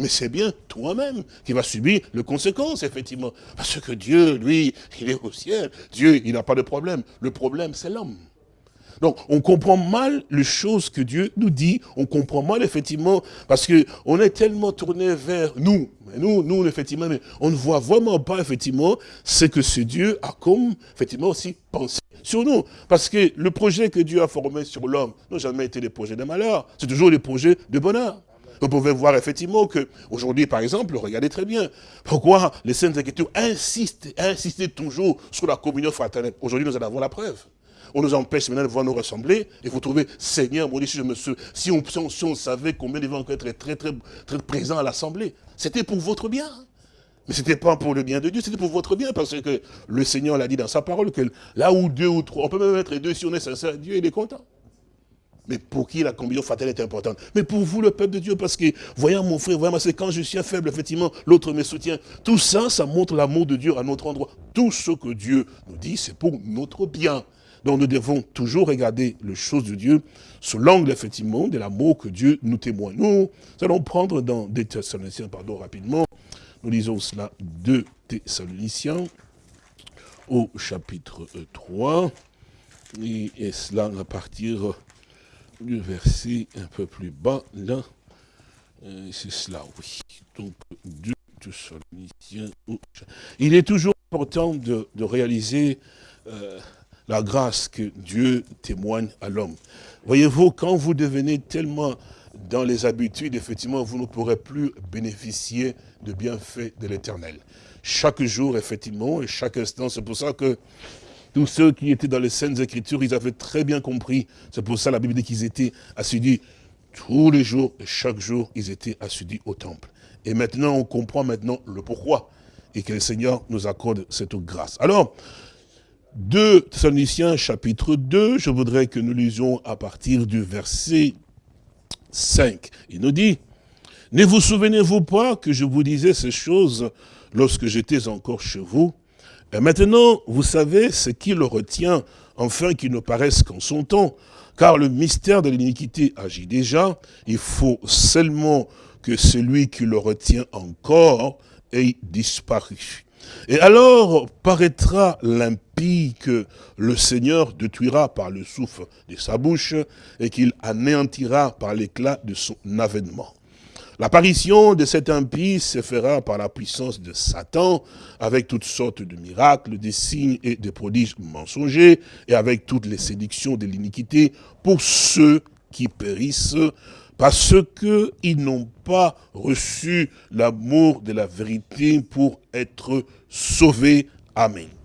Mais c'est bien toi-même qui vas subir les conséquences, effectivement. Parce que Dieu, lui, il est au ciel. Dieu, il n'a pas de problème. Le problème, c'est l'homme. Donc, on comprend mal les choses que Dieu nous dit. On comprend mal, effectivement, parce qu'on est tellement tourné vers nous. Nous, nous, effectivement, mais on ne voit vraiment pas, effectivement, ce que ce Dieu a comme, effectivement, aussi pensé sur nous. Parce que le projet que Dieu a formé sur l'homme n'a jamais été des projets de malheur. C'est toujours des projets de bonheur. Vous pouvez voir effectivement que aujourd'hui, par exemple, regardez très bien, pourquoi les Saintes Écritures insistent, insistent toujours sur la communion fraternelle. Aujourd'hui, nous en avons la preuve. On nous empêche maintenant de voir nous ressembler. Et vous trouvez, Seigneur, mon Dieu, si, je me on, si on savait combien devait encore être très, très, très présents à l'Assemblée, c'était pour votre bien. Mais ce n'était pas pour le bien de Dieu, c'était pour votre bien, parce que le Seigneur l'a dit dans sa parole, que là où deux ou trois, on peut même être deux, si on est sincère, Dieu, il est content. Mais pour qui la communion fatale est importante? Mais pour vous, le peuple de Dieu, parce que, voyant mon frère, voyant c'est quand je suis faible, effectivement, l'autre me soutient. Tout ça, ça montre l'amour de Dieu à notre endroit. Tout ce que Dieu nous dit, c'est pour notre bien. Donc nous devons toujours regarder les choses de Dieu sous l'angle, effectivement, de l'amour que Dieu nous témoigne. Nous allons prendre dans des Thessaloniciens, pardon, rapidement. Nous lisons cela, 2 Thessaloniciens, au chapitre 3. Et, cela à partir du verset un peu plus bas, là. Euh, c'est cela, oui. Donc, 2 Thessaloniciens. Il est toujours important de, réaliser... Euh, la grâce que Dieu témoigne à l'homme. Voyez-vous, quand vous devenez tellement dans les habitudes, effectivement, vous ne pourrez plus bénéficier de bienfaits de l'éternel. Chaque jour, effectivement, et chaque instant, c'est pour ça que tous ceux qui étaient dans les Saintes Écritures, ils avaient très bien compris. C'est pour ça la Bible dit qu'ils étaient assidus tous les jours, et chaque jour, ils étaient assidus au temple. Et maintenant, on comprend maintenant le pourquoi. Et que le Seigneur nous accorde cette grâce. Alors, 2 Thessaloniciens chapitre 2, je voudrais que nous lisions à partir du verset 5. Il nous dit, « Ne vous souvenez-vous pas que je vous disais ces choses lorsque j'étais encore chez vous? Et maintenant, vous savez ce qui le retient, enfin qu'il ne paraisse qu'en son temps, car le mystère de l'iniquité agit déjà, il faut seulement que celui qui le retient encore ait disparu. Et alors paraîtra que le Seigneur détruira par le souffle de sa bouche et qu'il anéantira par l'éclat de son avènement. L'apparition de cet impie se fera par la puissance de Satan, avec toutes sortes de miracles, des signes et des prodiges mensongers, et avec toutes les séductions de l'iniquité, pour ceux qui périssent parce qu'ils n'ont pas reçu l'amour de la vérité pour être sauvés. Amen.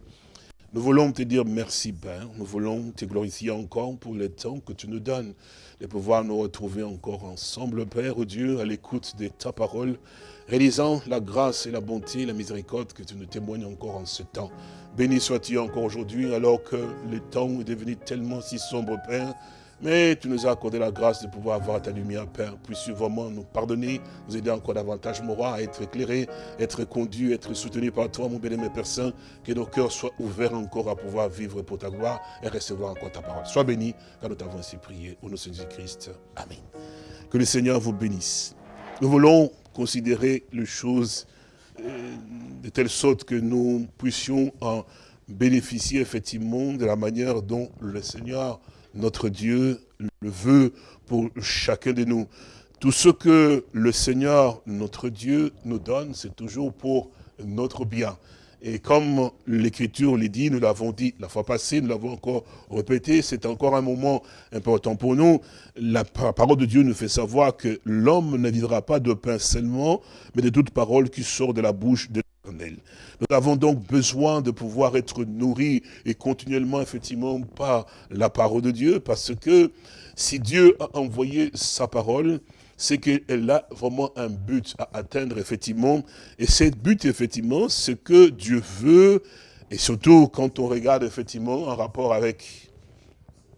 Nous voulons te dire merci, Père. Nous voulons te glorifier encore pour le temps que tu nous donnes de pouvoir nous retrouver encore ensemble, Père Dieu, à l'écoute de ta parole, réalisant la grâce et la bonté et la miséricorde que tu nous témoignes encore en ce temps. Béni sois-tu encore aujourd'hui, alors que le temps est devenu tellement si sombre, Père, mais tu nous as accordé la grâce de pouvoir avoir ta lumière, Père. Puisses-tu vraiment nous pardonner, nous aider encore davantage, mon roi, à être éclairé, être conduit, être soutenu par toi, mon béni, Père Saint. Que nos cœurs soient ouverts encore à pouvoir vivre pour ta gloire et recevoir encore ta parole. Sois béni, car nous t'avons ainsi prié. Au nom de Jésus-Christ. Amen. Que le Seigneur vous bénisse. Nous voulons considérer les choses euh, de telle sorte que nous puissions en bénéficier effectivement de la manière dont le Seigneur notre Dieu le veut pour chacun de nous. Tout ce que le Seigneur, notre Dieu, nous donne, c'est toujours pour notre bien. Et comme l'Écriture le dit, nous l'avons dit la fois passée, nous l'avons encore répété, c'est encore un moment important pour nous. La parole de Dieu nous fait savoir que l'homme ne vivra pas de pain seulement, mais de toute parole qui sort de la bouche de. Nous avons donc besoin de pouvoir être nourris et continuellement, effectivement, par la parole de Dieu, parce que si Dieu a envoyé sa parole, c'est qu'elle a vraiment un but à atteindre, effectivement. Et ce but, effectivement, c'est que Dieu veut, et surtout quand on regarde, effectivement, en rapport avec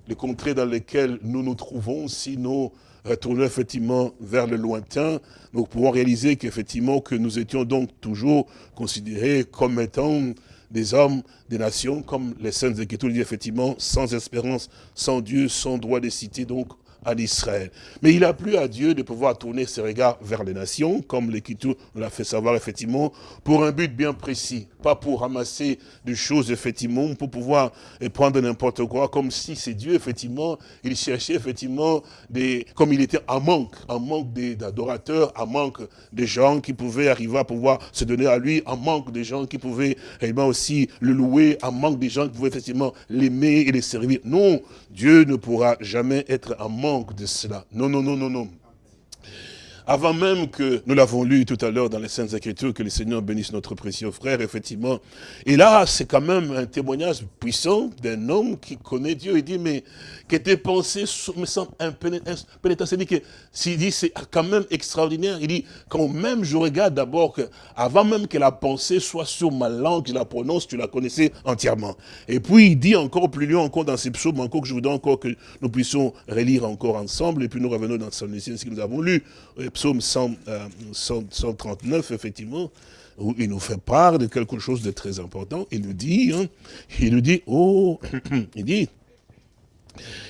les contrées dans lesquelles nous nous trouvons, si nous retournons effectivement vers le lointain, nous pouvons réaliser qu'effectivement, que nous étions donc toujours considérés comme étant des hommes, des nations, comme les saintes Écritures disent effectivement, sans espérance, sans Dieu, sans droit de citer, donc en Israël. Mais il a plu à Dieu de pouvoir tourner ses regards vers les nations, comme l'Écriture l'a fait savoir effectivement, pour un but bien précis. Pas pour ramasser des choses effectivement, pour pouvoir prendre n'importe quoi, comme si c'est Dieu effectivement, il cherchait effectivement, des, comme il était en manque, en manque d'adorateurs, en manque de gens qui pouvaient arriver à pouvoir se donner à lui, en manque de gens qui pouvaient réellement aussi le louer, en manque de gens qui pouvaient effectivement l'aimer et les servir. Non, Dieu ne pourra jamais être en manque de cela. Non, non, non, non, non. Avant même que nous l'avons lu tout à l'heure dans les Saintes Écritures, que le Seigneur bénisse notre précieux frère, effectivement. Et là, c'est quand même un témoignage puissant d'un homme qui connaît Dieu. Il dit, mais que tes pensées me semblent impénétrables. Dit que, s'il dit, c'est quand même extraordinaire. Il dit, quand même je regarde d'abord que, avant même que la pensée soit sur ma langue, je la prononce, tu la connaissais entièrement. Et puis, il dit encore plus loin, encore dans ces psaumes, encore que je voudrais encore que nous puissions relire encore ensemble, et puis nous revenons dans ce que nous avons lu psaume 139, effectivement, où il nous fait part de quelque chose de très important. Il nous dit, hein, il nous dit, oh, <clears throat> il dit,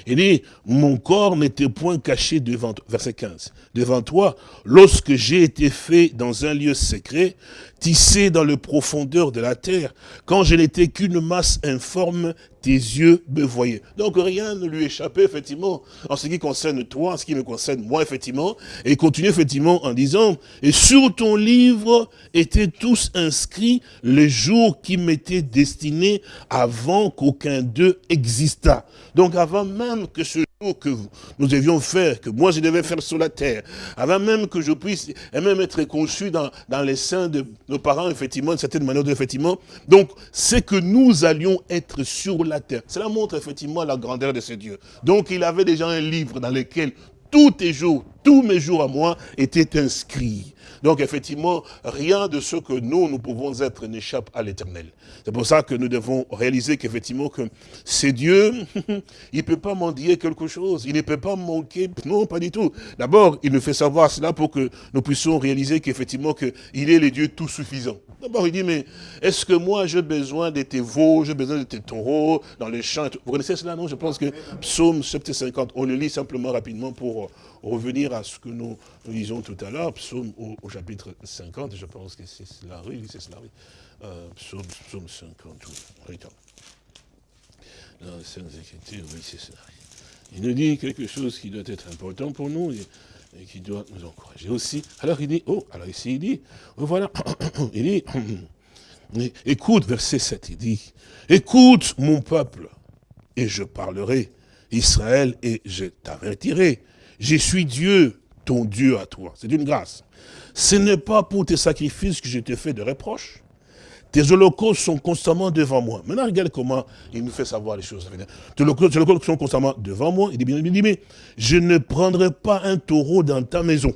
il dit, mon corps n'était point caché devant toi, verset 15, devant toi, lorsque j'ai été fait dans un lieu secret, tissé dans le profondeur de la terre, quand je n'étais qu'une masse informe, tes yeux me voyaient. Donc rien ne lui échappait, effectivement, en ce qui concerne toi, en ce qui me concerne moi, effectivement, et il continue, effectivement, en disant, et sur ton livre étaient tous inscrits les jours qui m'étaient destinés avant qu'aucun d'eux existât. Donc avant même que ce que nous devions faire, que moi je devais faire sur la terre, avant même que je puisse et même être conçu dans, dans les seins de nos parents, effectivement, d'une certaine manière, effectivement. Donc, c'est que nous allions être sur la terre. Cela montre effectivement la grandeur de ce Dieu. Donc, il avait déjà un livre dans lequel tous tes jours, tous mes jours à moi étaient inscrits. Donc effectivement, rien de ce que nous, nous pouvons être n'échappe à l'éternel. C'est pour ça que nous devons réaliser qu'effectivement, que c'est Dieu, <laughs> il ne peut pas mendier quelque chose, il ne peut pas manquer, non, pas du tout. D'abord, il nous fait savoir cela pour que nous puissions réaliser qu'effectivement, il est le Dieu tout suffisant. D'abord, il dit, mais est-ce que moi, j'ai besoin de tes veaux, j'ai besoin de tes taureaux dans les champs Vous connaissez cela, non? Je pense que Psaume 750, on le lit simplement rapidement pour revenir à ce que nous, lisons tout à l'heure, psaume au, chapitre 50, je pense que c'est cela, oui, c'est cela, oui. Euh, psaume, 50, oui. Dans les Saintes Écritures, oui, c'est cela. Il nous dit quelque chose qui doit être important pour nous et, qui doit nous encourager aussi. Alors il dit, oh, alors ici il dit, oh, voilà, <coughs> il dit, <coughs> écoute, verset 7, il dit, écoute mon peuple, et je parlerai, Israël, et je t'avertirai. Je suis Dieu, ton Dieu à toi. C'est une grâce. Ce n'est pas pour tes sacrifices que je te fais de reproches. Tes holocaustes sont constamment devant moi. Maintenant, regarde comment il nous fait savoir les choses. Tes holocaustes sont constamment devant moi. Il dit il mais je ne prendrai pas un taureau dans ta maison,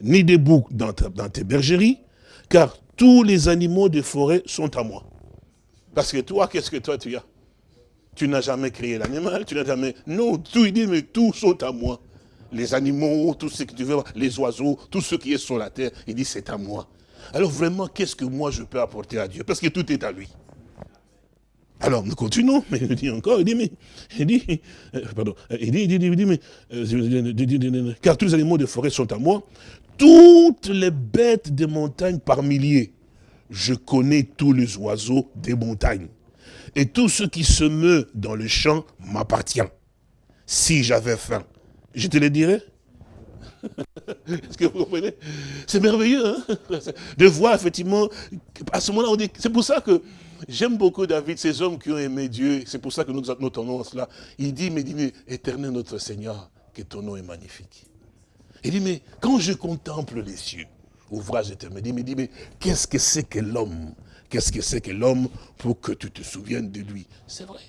ni des boucs dans, dans tes bergeries, car tous les animaux de forêt sont à moi. Parce que toi, qu'est-ce que toi tu as? Tu n'as jamais créé l'animal, tu n'as jamais... Non, tout, il dit, mais tous sont à moi. Les animaux, tout ce que tu veux, les oiseaux, tout ce qui est sur la terre, il dit, c'est à moi. Alors vraiment, qu'est-ce que moi je peux apporter à Dieu? Parce que tout est à lui. Alors nous continuons, mais il dit encore, il dit, mais, il dit, euh, pardon, il dit, il dit, il dit, mais, euh, car tous les animaux de forêt sont à moi, toutes les bêtes des montagnes par milliers, je connais tous les oiseaux des montagnes et tout ce qui se meut dans le champ m'appartient. Si j'avais faim, je te le dirais. <laughs> Est-ce que vous comprenez? C'est merveilleux, hein? De voir effectivement, à ce moment-là, on dit, c'est pour ça que j'aime beaucoup David, ces hommes qui ont aimé Dieu, c'est pour ça que nous nous cela. Il dit, mais, dit, mais éternel notre Seigneur, que ton nom est magnifique. Il dit, mais quand je contemple les cieux, ouvrage éternel, il dit, mais qu'est-ce que c'est que l'homme Qu'est-ce que c'est que l'homme pour que tu te souviennes de lui? C'est vrai.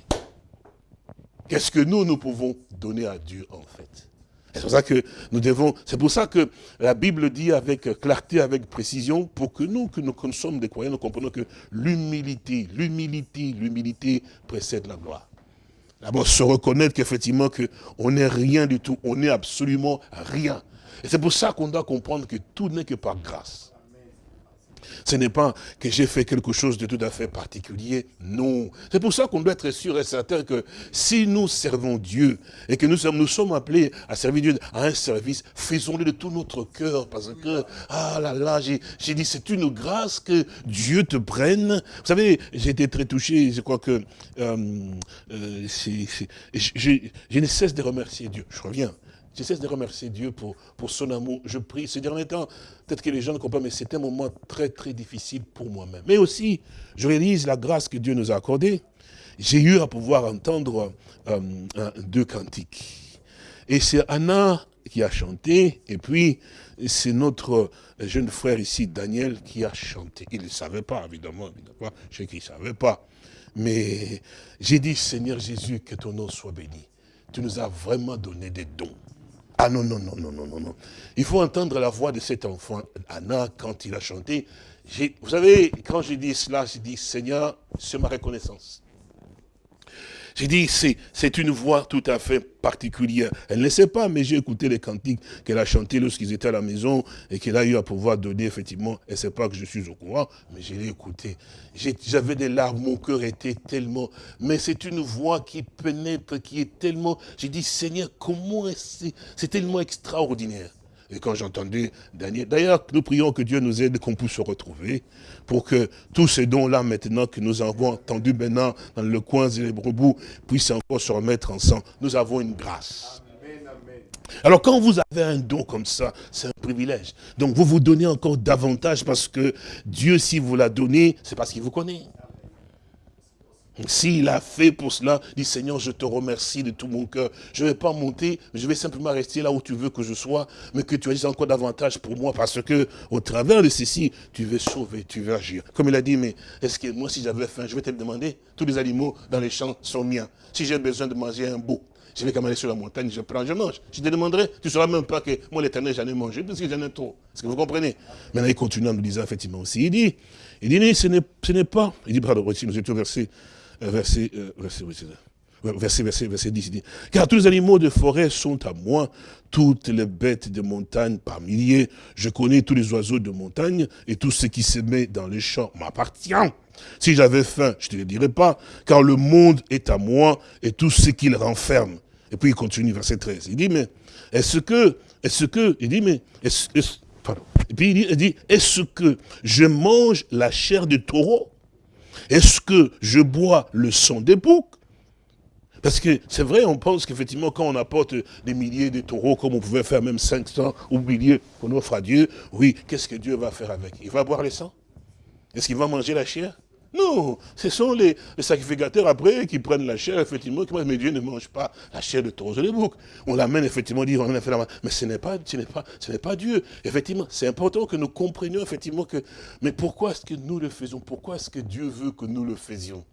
Qu'est-ce que nous, nous pouvons donner à Dieu en fait? C'est pour ça que nous devons, c'est pour ça que la Bible dit avec clarté, avec précision, pour que nous, que nous, sommes des croyants, nous comprenons que l'humilité, l'humilité, l'humilité précède la gloire. D'abord, se reconnaître qu'effectivement, on n'est rien du tout, on n'est absolument rien. Et c'est pour ça qu'on doit comprendre que tout n'est que par grâce. Ce n'est pas que j'ai fait quelque chose de tout à fait particulier, non. C'est pour ça qu'on doit être sûr et certain que si nous servons Dieu et que nous sommes, appelés à servir Dieu à un service, faisons-le de tout notre cœur parce que, ah là là, j'ai dit, c'est une grâce que Dieu te prenne. Vous savez, j'ai été très touché, je crois que euh, euh, je ne cesse de remercier Dieu. Je reviens. Je cesse de remercier Dieu pour, pour son amour. Je prie. Ces derniers temps, peut-être que les gens ne comprennent pas, mais c'était un moment très, très difficile pour moi-même. Mais aussi, je réalise la grâce que Dieu nous a accordée. J'ai eu à pouvoir entendre euh, deux cantiques. Et c'est Anna qui a chanté, et puis c'est notre jeune frère ici, Daniel, qui a chanté. Il ne savait pas, évidemment, évidemment je sais qu'il ne savait pas. Mais j'ai dit, Seigneur Jésus, que ton nom soit béni. Tu nous as vraiment donné des dons. Ah non, non, non, non, non, non, non. Il faut entendre la voix de cet enfant, Anna, quand il a chanté. Vous savez, quand je dis cela, je dis, Seigneur, c'est ma reconnaissance. J'ai dit, c'est une voix tout à fait particulière. Elle ne sait pas, mais j'ai écouté les cantiques qu'elle a chantés lorsqu'ils étaient à la maison et qu'elle a eu à pouvoir donner, effectivement. Elle ne sait pas que je suis au courant, mais je l'ai écouté. J'avais des larmes, mon cœur était tellement... Mais c'est une voix qui pénètre, qui est tellement... J'ai dit, Seigneur, comment c'est tellement extraordinaire. Et quand j'entendais Daniel, d'ailleurs, nous prions que Dieu nous aide, qu'on puisse se retrouver, pour que tous ces dons-là, maintenant, que nous avons entendus maintenant dans le coin et les brebous, puissent encore se remettre ensemble. Nous avons une grâce. Alors quand vous avez un don comme ça, c'est un privilège. Donc vous vous donnez encore davantage parce que Dieu, si vous l'a donné, c'est parce qu'il vous connaît. S'il a fait pour cela, dit Seigneur, je te remercie de tout mon cœur. Je ne vais pas monter, je vais simplement rester là où tu veux que je sois, mais que tu agisses encore davantage pour moi, parce que au travers de ceci, tu veux sauver, tu veux agir. Comme il a dit, mais est-ce que moi, si j'avais faim, je vais te le demander, tous les animaux dans les champs sont miens. Si j'ai besoin de manger un beau, je vais quand même aller sur la montagne, je prends, je mange. Je te demanderai, tu ne sauras même pas que moi, l'éternel, j'en ai mangé, parce que j'en ai trop. Est-ce que vous comprenez? Maintenant, il continue en nous disant effectivement aussi, il dit, il dit, ce n'est pas, il dit, pardon, nous étions versé verset, verset, verset, verset, verset 10, dit, car tous les animaux de forêt sont à moi, toutes les bêtes de montagne par milliers, je connais tous les oiseaux de montagne, et tout ce qui se met dans les champs m'appartient. Si j'avais faim, je ne te le dirais pas, car le monde est à moi, et tout ce qu'il renferme. Et puis il continue, verset 13, il dit, mais est-ce que, est-ce que, il dit, mais, est-ce, pardon. Et puis il dit est-ce que je mange la chair de taureau? Est-ce que je bois le sang des boucs? Parce que c'est vrai, on pense qu'effectivement, quand on apporte des milliers de taureaux, comme on pouvait faire même 500 ou milliers qu'on offre à Dieu, oui, qu'est-ce que Dieu va faire avec? Il va boire le sang? Est-ce qu'il va manger la chair? Non, ce sont les, sacrificateurs après qui prennent la chair, effectivement, qui mais Dieu ne mange pas la chair de taureaux et de boucs. On l'amène, effectivement, dit, on fait la. Mais ce n'est pas, ce n'est pas, ce n'est pas Dieu. Effectivement, c'est important que nous comprenions, effectivement, que, mais pourquoi est-ce que nous le faisons? Pourquoi est-ce que Dieu veut que nous le faisions?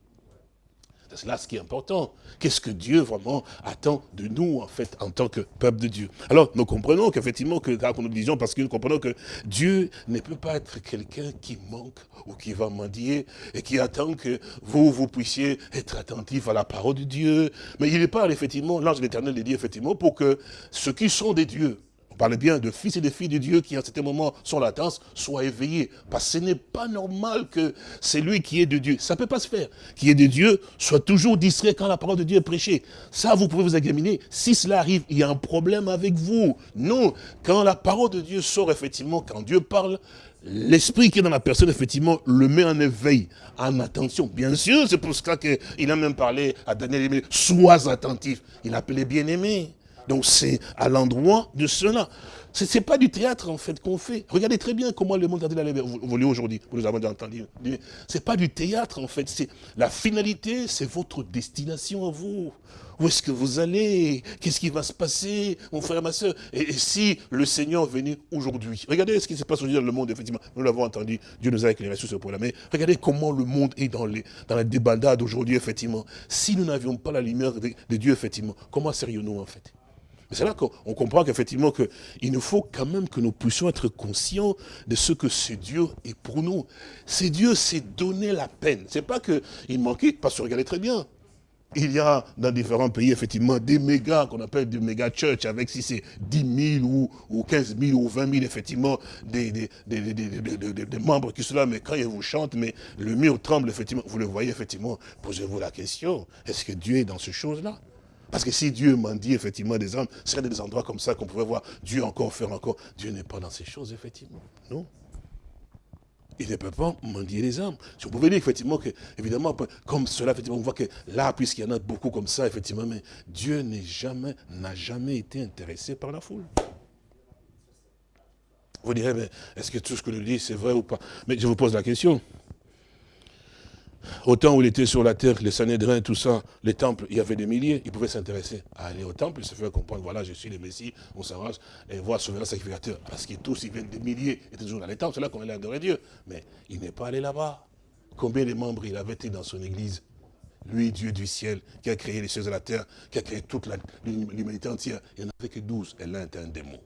C'est là ce qui est important. Qu'est-ce que Dieu vraiment attend de nous, en fait, en tant que peuple de Dieu? Alors, nous comprenons qu'effectivement, que, nous disions, parce que nous comprenons que Dieu ne peut pas être quelqu'un qui manque ou qui va mendier et qui attend que vous, vous puissiez être attentifs à la parole de Dieu. Mais il parle, effectivement, l'ange de l'éternel dit, effectivement, pour que ceux qui sont des dieux, on parle bien de fils et de filles de Dieu qui, en certain moment, sont latence, soient éveillés. Parce que ce n'est pas normal que celui qui est de Dieu, ça ne peut pas se faire, qui est de Dieu, soit toujours distrait quand la parole de Dieu est prêchée. Ça, vous pouvez vous examiner. Si cela arrive, il y a un problème avec vous. Non, quand la parole de Dieu sort, effectivement, quand Dieu parle, l'esprit qui est dans la personne, effectivement, le met en éveil, en attention. Bien sûr, c'est pour ça qu'il a même parlé à Daniel, sois attentif. Il appelait bien-aimé. Donc c'est à l'endroit de cela. Ce n'est pas du théâtre en fait qu'on fait. Regardez très bien comment le monde a évolué aujourd'hui. Vous nous avons déjà entendu. Ce n'est pas du théâtre en fait. La finalité, c'est votre destination à vous. Où est-ce que vous allez? Qu'est-ce qui va se passer, mon frère, ma soeur et, si le Seigneur venait aujourd'hui? Regardez ce qui se passe aujourd'hui dans le monde, effectivement. Nous l'avons entendu, Dieu nous a éclairé sur ce point-là. Mais regardez comment le monde est dans, la débandade aujourd'hui, effectivement. Si nous n'avions pas la lumière de Dieu, effectivement, comment serions-nous en fait? C'est là qu'on comprend qu'effectivement, il nous faut quand même que nous puissions être conscients de ce que ce Dieu est pour nous. C'est Dieu s'est donné la peine. C'est pas qu'il manquait, parce que regardez très bien. il y a dans différents pays, effectivement, des méga, qu'on appelle des méga church, avec si c'est 10 000 ou, ou 15 000 ou 20 000, effectivement, des, des, des, membres qui sont là, mais quand ils vous chantent, mais le mur tremble, effectivement, vous le voyez, effectivement, posez-vous la question, est-ce que Dieu est dans ces choses-là parce que si Dieu m'en dit effectivement des hommes, ce serait des endroits comme ça qu'on pouvait voir Dieu encore faire encore. Dieu n'est pas dans ces choses, effectivement. Non. Il ne peut pas mendier les âmes. Si vous pouvez dire effectivement que, évidemment, comme cela, effectivement, on voit que là, puisqu'il y en a beaucoup comme ça, effectivement, mais Dieu jamais, n'a jamais été intéressé par la foule. Vous direz, mais est-ce que tout ce que je dis, c'est vrai ou pas? Mais je vous pose la question. Au temps où il était sur la terre, les Sanhédrins, tout ça, les temples, il y avait des milliers, ils pouvaient s'intéresser à aller au temple, se faire comprendre, voilà, je suis le Messie, on s'arrange, et voir souverain sacrificateur. Parce qu'ils tous, ils viennent des milliers, étaient toujours dans les temples, c'est là qu'on allait adorer Dieu. Mais il n'est pas allé là-bas. Combien de membres il avait été dans son église? Lui, Dieu du ciel, qui a créé les choses de la terre, qui a créé toute l'humanité entière. Il n'y en avait que douze, et l'un était un démon.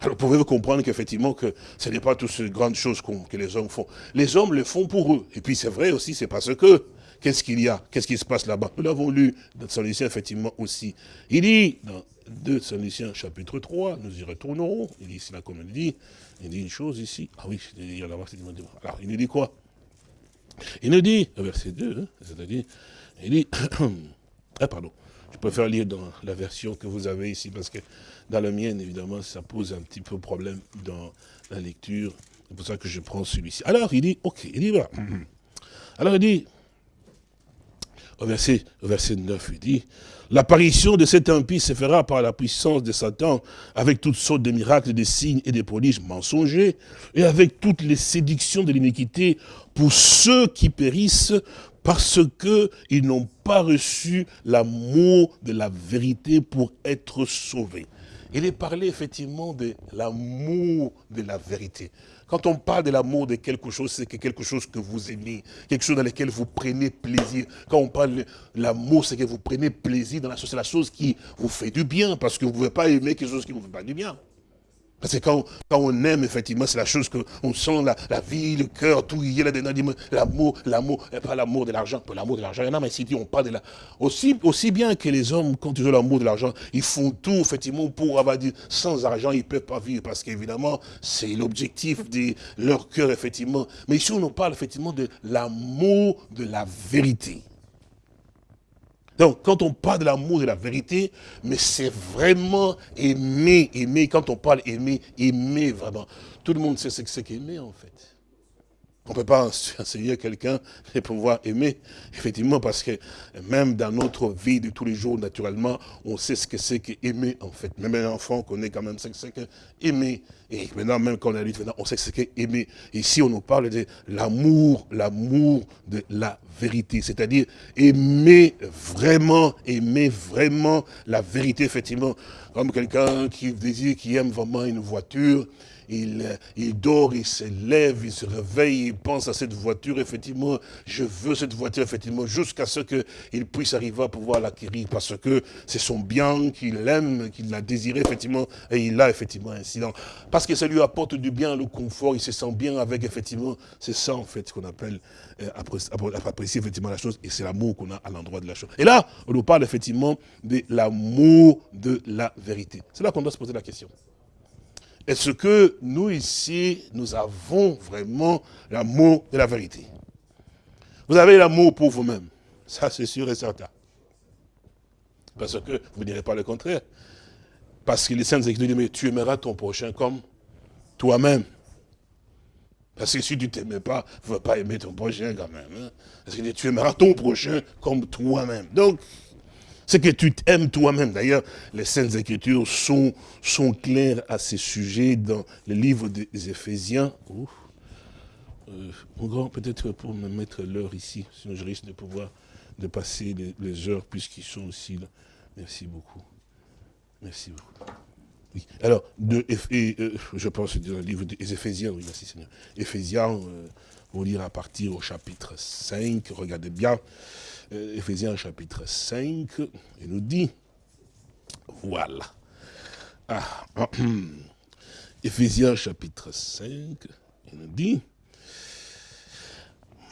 Alors pouvez-vous comprendre qu'effectivement, que ce n'est pas toutes ces grandes choses que les hommes font? Les hommes le font pour eux. Et puis c'est vrai aussi, c'est parce que, qu'est-ce qu'il y a? Qu'est-ce qui se passe là-bas? Nous l'avons lu dans Saint Lucien, effectivement, aussi. Il dit, dans 2 Saint Lucien, chapitre 3, nous y retournerons, il dit, c'est là comme il dit, il dit une chose ici. Ah oui, il y a Alors, il nous dit quoi? Il nous dit, verset 2, hein, c'est-à-dire, il dit, <coughs> ah pardon, je préfère lire dans la version que vous avez ici, parce que dans la mienne, évidemment, ça pose un petit peu problème dans la lecture. C'est pour ça que je prends celui-ci. Alors, il dit, ok, il dit, voilà. <clears throat> Alors, il dit, au verset, verset 9, il dit, l'apparition de cet impie se fera par la puissance de Satan, avec toutes sortes de miracles, de signes et de prodiges mensongers, et avec toutes les séductions de l'iniquité pour ceux qui périssent parce qu'ils n'ont pas reçu l'amour de la vérité pour être sauvés. Il est parlé effectivement de l'amour de la vérité. Quand on parle de l'amour de quelque chose, c'est quelque chose que vous aimez, quelque chose dans lequel vous prenez plaisir. Quand on parle de l'amour, c'est que vous prenez plaisir dans la chose, c'est la chose qui vous fait du bien, parce que vous ne pouvez pas aimer quelque chose qui ne vous fait pas du bien. Parce que quand, on aime, effectivement, c'est la chose qu'on sent, la, vie, le cœur, tout, il y a là-dedans, l'amour, l'amour, pas l'amour de l'argent, l'amour de l'argent, il y en a, mais si on parle de la... Aussi, aussi bien que les hommes, quand ils ont l'amour de l'argent, ils font tout, effectivement, pour avoir dit, sans argent, ils ne peuvent pas vivre, parce qu'évidemment, c'est l'objectif de leur cœur, effectivement. Mais ici, on nous parle, effectivement, de l'amour de la vérité. Donc, quand on parle de l'amour de la vérité, mais c'est vraiment aimer, aimer. Quand on parle aimer, aimer vraiment. Tout le monde sait ce que c'est qu'aimer, en fait. On ne peut pas <laughs> enseigner quelqu'un de pouvoir aimer, effectivement, parce que même dans notre vie de tous les jours, naturellement, on sait ce que c'est qu'aimer, en fait. Même un enfant connaît quand même ce que c'est qu'aimer. Et maintenant, même quand on est adulte, on sait ce qu'est aimer. Ici, on nous parle de l'amour, l'amour de la vérité. C'est-à-dire aimer vraiment, aimer vraiment la vérité, effectivement. Comme quelqu'un qui désire, qui aime vraiment une voiture, il, il dort, il se lève, il se réveille, il pense à cette voiture, effectivement, je veux cette voiture, effectivement, jusqu'à ce qu'il puisse arriver à pouvoir l'acquérir, parce que c'est son bien qu'il aime, qu'il a désiré, effectivement, et il a, effectivement, un incident. Parce que ça lui apporte du bien, le confort, il se sent bien avec, effectivement, c'est ça, en fait, qu'on appelle euh, apprécier, effectivement, la chose, et c'est l'amour qu'on a à l'endroit de la chose. Et là, on nous parle, effectivement, de l'amour de la vérité. C'est là qu'on doit se poser la question. Est-ce que nous ici, nous avons vraiment l'amour de la vérité? Vous avez l'amour pour vous-même. Ça, c'est sûr et certain. Parce que vous ne direz pas le contraire. Parce que les saintes écritures disent, mais tu aimeras ton prochain comme toi-même. Parce que si tu ne t'aimais pas, tu ne vas pas aimer ton prochain quand même. Hein. Parce que tu aimeras ton prochain comme toi-même. Donc, c'est que tu t'aimes toi-même. D'ailleurs, les Saintes Écritures sont, sont claires à ce sujet dans le livre des Éphésiens. Euh, mon grand, peut-être pour me mettre l'heure ici, sinon je risque de pouvoir de passer les, heures puisqu'ils sont aussi là. Merci beaucoup. Merci beaucoup. Alors, de, euh, je pense dans le livre des Éphésiens, oui, merci Seigneur. Éphésiens, euh, on lire à partir au chapitre 5, regardez bien. Euh, Éphésiens chapitre 5, il nous dit, voilà. Ah, <clears throat> Éphésiens chapitre 5, il nous dit,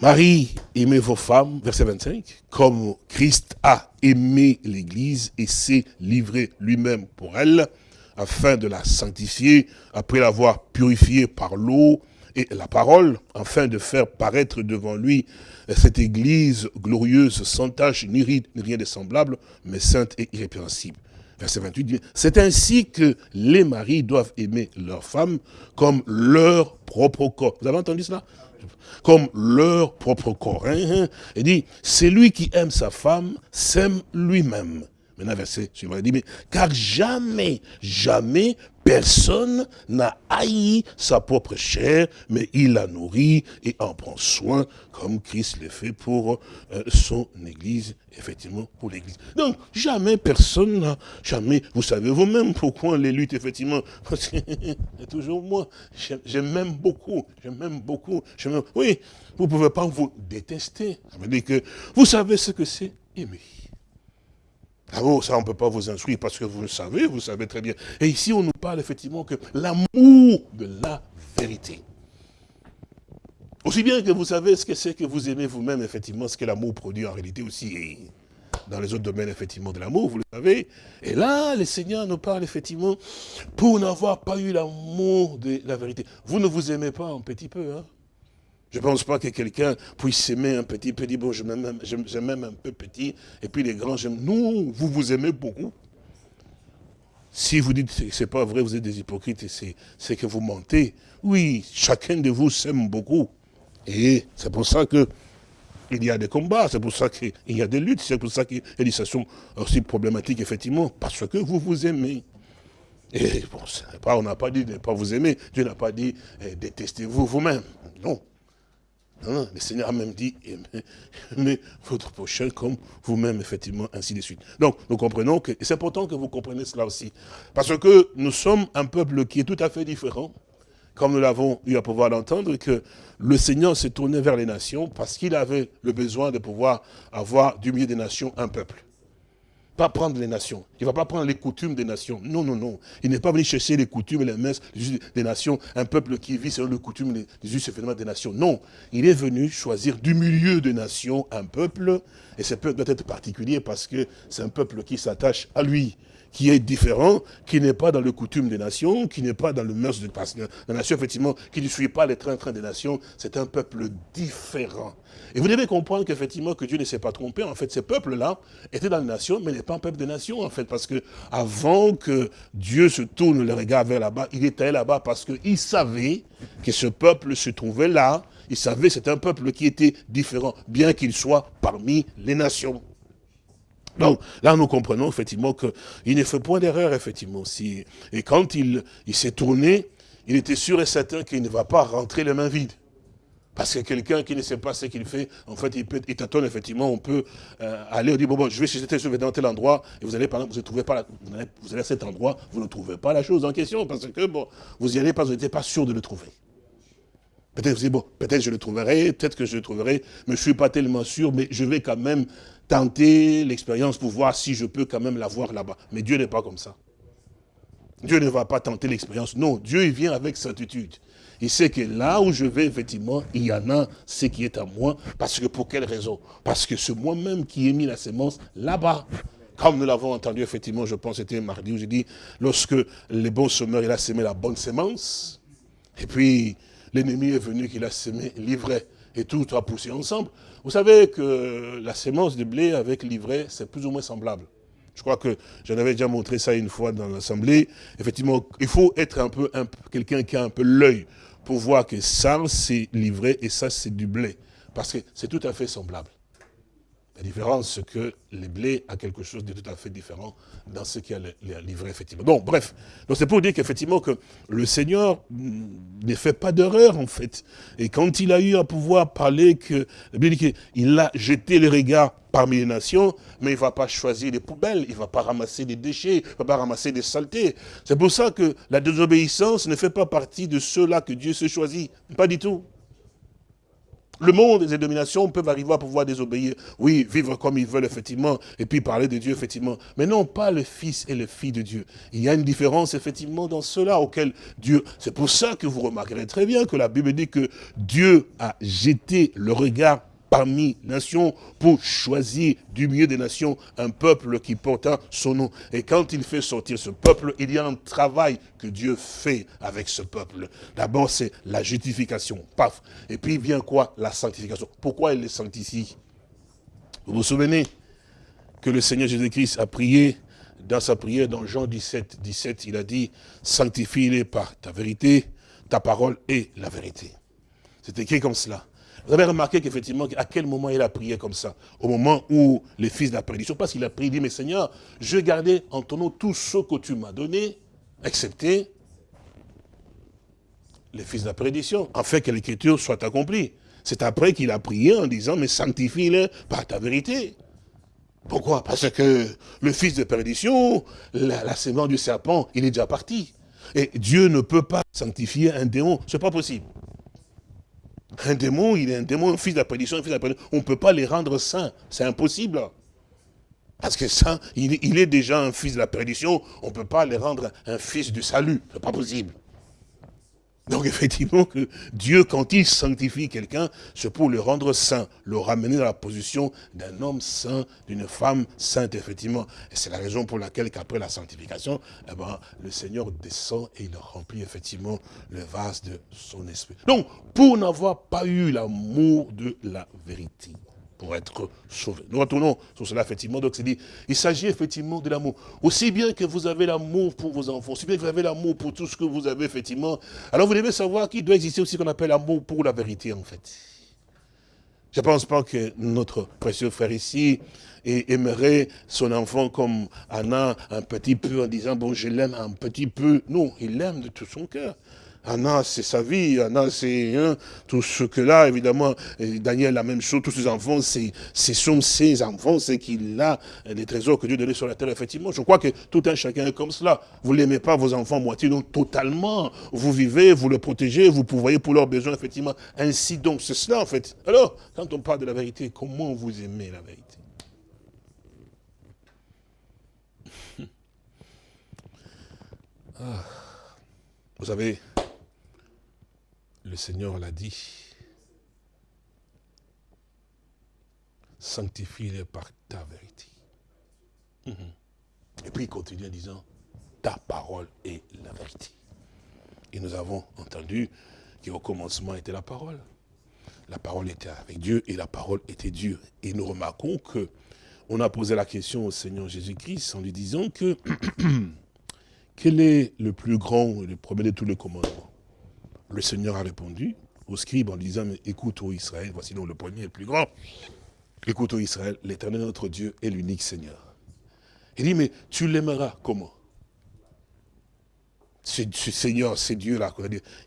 Marie, aimez vos femmes, verset 25, comme Christ a aimé l'Église et s'est livré lui-même pour elle, afin de la sanctifier, après l'avoir purifiée par l'eau et la parole, afin de faire paraître devant lui cette Église glorieuse, sans tache, ni ride, ni rien de semblable, mais sainte et irrépréhensible. Verset 28 dit, c'est ainsi que les maris doivent aimer leurs femmes comme leur propre corps. Vous avez entendu cela? Comme leur propre corps. Hein, hein. Il dit, c'est lui qui aime sa femme, s'aime lui-même. Maintenant, verset suivant, il dit, mais car jamais, jamais personne n'a haï sa propre chair, mais il la nourrit et en prend soin, comme Christ le fait pour euh, son Église, effectivement, pour l'Église. Donc, jamais personne n'a, jamais, vous savez vous-même pourquoi les luttes, effectivement, <laughs> parce que c'est toujours moi, je m'aime beaucoup, je m'aime beaucoup, oui, vous pouvez pas vous détester. Ça veut dire que vous savez ce que c'est aimer. Ah oh, ça, on ne peut pas vous instruire parce que vous le savez, vous savez très bien. Et ici, on nous parle effectivement que l'amour de la vérité. Aussi bien que vous savez ce que c'est que vous aimez vous-même, effectivement, ce que l'amour produit en réalité aussi. dans les autres domaines, effectivement, de l'amour, vous le savez. Et là, le Seigneur nous parle, effectivement, pour n'avoir pas eu l'amour de la vérité. Vous ne vous aimez pas un petit peu, hein? Je ne pense pas que quelqu'un puisse s'aimer un petit peu, dire, bon, je m'aime un peu petit, et puis les grands, j'aime. Non, vous vous aimez beaucoup. Si vous dites que ce n'est pas vrai, vous êtes des hypocrites, c'est que vous mentez. Oui, chacun de vous s'aime beaucoup. Et c'est pour ça que il y a des combats, c'est pour ça qu'il y a des luttes, c'est pour ça qu'il y a des situations aussi problématiques, effectivement, parce que vous vous aimez. Et bon, on n'a pas dit de ne pas vous aimer, Dieu n'a pas dit eh, détestez-vous vous-même. Non. Le Seigneur a même dit, aimez, votre prochain comme vous-même, effectivement, ainsi de suite. Donc, nous comprenons que, c'est important que vous compreniez cela aussi, parce que nous sommes un peuple qui est tout à fait différent, comme nous l'avons eu à pouvoir l'entendre, que le Seigneur s'est tourné vers les nations parce qu'il avait le besoin de pouvoir avoir du milieu des nations un peuple pas prendre les nations. Il ne va pas prendre les coutumes des nations. Non, non, non. Il n'est pas venu chercher les coutumes et les messes des nations, un peuple qui vit selon les coutumes des us et des nations. Non. Il est venu choisir du milieu des nations un peuple, et ce peuple doit être particulier parce que c'est un peuple qui s'attache à lui qui est différent, qui n'est pas dans le coutume des nations, qui n'est pas dans le mœurs de la nation, effectivement, qui ne suit pas les trains-trains des nations, c'est un peuple différent. Et vous devez comprendre qu'effectivement, que Dieu ne s'est pas trompé. En fait, ces peuples-là étaient dans les nations, mais n'est pas un peuple des nations, en fait, parce que avant que Dieu se tourne le regard vers là-bas, il était là-bas parce qu'il savait que ce peuple se trouvait là. Il savait que c'était un peuple qui était différent, bien qu'il soit parmi les nations. Donc, là, nous comprenons effectivement qu'il ne fait point d'erreur, effectivement. Si, et quand il, s'est tourné, il était sûr et certain qu'il ne va pas rentrer les mains vides. Parce que quelqu'un qui ne sait pas ce qu'il fait, en fait, il, peut, il tâtonne, effectivement, on peut euh, aller, on dit, bon, bon, je vais chercher tel dans tel endroit, et vous allez, par exemple, vous ne trouvez pas, allez, vous allez à cet endroit, vous ne trouvez pas la chose en question, parce que, bon, vous y allez que vous n'êtes pas sûr de le trouver. Peut-être vous dites, bon, peut-être je le trouverai, peut-être que je le trouverai, mais je ne suis pas tellement sûr, mais je vais quand même tenter l'expérience pour voir si je peux quand même l'avoir là-bas. Mais Dieu n'est pas comme ça. Dieu ne va pas tenter l'expérience. Non, Dieu il vient avec certitude. Il sait que là où je vais, effectivement, il y en a ce qui est à moi. Parce que pour quelle raison? Parce que c'est moi-même qui ai mis la sémence là-bas. Comme nous l'avons entendu, effectivement, je pense que c'était mardi où j'ai dit, lorsque le bon semeur, il a semé la bonne sémence, et puis l'ennemi est venu qu'il a semé l'ivraie, et tout a poussé ensemble. Vous savez que la sémence de blé avec l'ivraie, c'est plus ou moins semblable. Je crois que j'en avais déjà montré ça une fois dans l'Assemblée. Effectivement, il faut être un peu, quelqu'un qui a un peu l'œil pour voir que ça, c'est l'ivraie et ça, c'est du blé. Parce que c'est tout à fait semblable. La différence, c'est que le blé a quelque chose de tout à fait différent dans ce qui a livré, effectivement. Donc, bref. Donc, c'est pour dire qu'effectivement, que le Seigneur ne fait pas d'erreur, en fait. Et quand il a eu à pouvoir parler que, il a jeté le regard parmi les nations, mais il ne va pas choisir des poubelles, il ne va pas ramasser des déchets, il ne va pas ramasser des saletés. C'est pour ça que la désobéissance ne fait pas partie de ceux-là que Dieu se choisit. Pas du tout. Le monde et les dominations peuvent arriver à pouvoir désobéir. Oui, vivre comme ils veulent, effectivement, et puis parler de Dieu, effectivement. Mais non, pas le Fils et le Fils de Dieu. Il y a une différence, effectivement, dans cela auquel Dieu... C'est pour ça que vous remarquerez très bien que la Bible dit que Dieu a jeté le regard parmi nations pour choisir du milieu des nations un peuple qui porte son nom. Et quand il fait sortir ce peuple, il y a un travail que Dieu fait avec ce peuple. D'abord, c'est la justification, paf. Et puis vient quoi? La sanctification. Pourquoi il les sanctifie? Vous vous souvenez que le Seigneur Jésus-Christ a prié? Dans sa prière dans Jean 17, 17, il a dit, sanctifie-les par ta vérité, ta parole est la vérité. C'est écrit comme cela? Vous avez remarqué qu'effectivement, à quel moment il a prié comme ça? Au moment où les fils de la prédiction, parce qu'il a prié, il dit, mais Seigneur, je garder en ton nom tout ce que tu m'as donné, excepté les fils de la prédiction, afin que l'écriture soit accomplie. C'est après qu'il a prié en disant, mais sanctifie-les par ta vérité. Pourquoi? Parce que le fils de perdition, la, la du serpent, il est déjà parti. Et Dieu ne peut pas sanctifier un démon, c'est pas possible. Un démon, il est un démon, un fils de la prédiction, un fils de la prédiction. On ne peut pas les rendre saints. C'est impossible. Parce que ça, il, est déjà un fils de la perdition. On ne peut pas les rendre un fils du salut. Ce n'est pas possible. Donc <laughs> effectivement, que Dieu, quand il sanctifie quelqu'un, c'est pour le rendre saint, le ramener dans la position d'un homme saint, d'une femme sainte, effectivement. Et c'est la raison pour laquelle qu'après la sanctification, eh ben, le Seigneur descend et il remplit effectivement le vase de son esprit. Donc, pour n'avoir pas eu l'amour de la vérité, pour être sauvé. Nous retournons sur cela, effectivement. Donc, c'est dit, il s'agit effectivement de l'amour. Aussi bien que vous avez l'amour pour vos enfants, aussi bien que vous avez l'amour pour tout ce que vous avez, effectivement. Alors, vous devez savoir qu'il doit exister aussi ce qu'on appelle l'amour pour la vérité, en fait. Je ne pense pas que notre précieux frère ici aimerait son enfant comme Anna un petit peu en disant, bon, je l'aime un petit peu. Non, il l'aime de tout son cœur. Anna, c'est sa vie, Anna, c'est hein, tout ce que là, évidemment, Daniel, la même chose, tous ses enfants, c'est sont ses enfants, c'est qu'il a des trésors que Dieu donnait sur la terre, effectivement. Je crois que tout un chacun est comme cela. Vous n'aimez pas vos enfants moitié, donc totalement. Vous vivez, vous le protégez, vous pourvoyez pour leurs besoins, effectivement. Ainsi donc, c'est cela, en fait. Alors, quand on parle de la vérité, comment vous aimez la vérité? <laughs> Ah. Vous savez, le Seigneur l'a dit. Sanctifie-les par ta vérité. Mhm. Et puis il continue en disant, ta parole est la vérité. Et nous avons entendu qu'au commencement était la parole. La parole était avec Dieu et la parole était Dieu. Et nous remarquons que on a posé la question au Seigneur Jésus-Christ en lui disant que <clears throat> quel est le plus grand et le premier de tous les commandements? Le Seigneur a répondu au scribe en disant, mais écoute, ô Israël, voici donc le premier et le plus grand. Écoute, ô Israël, l'éternel notre Dieu est l'unique Seigneur. Il dit, mais tu l'aimeras comment? Ce, Seigneur, c'est Dieu-là,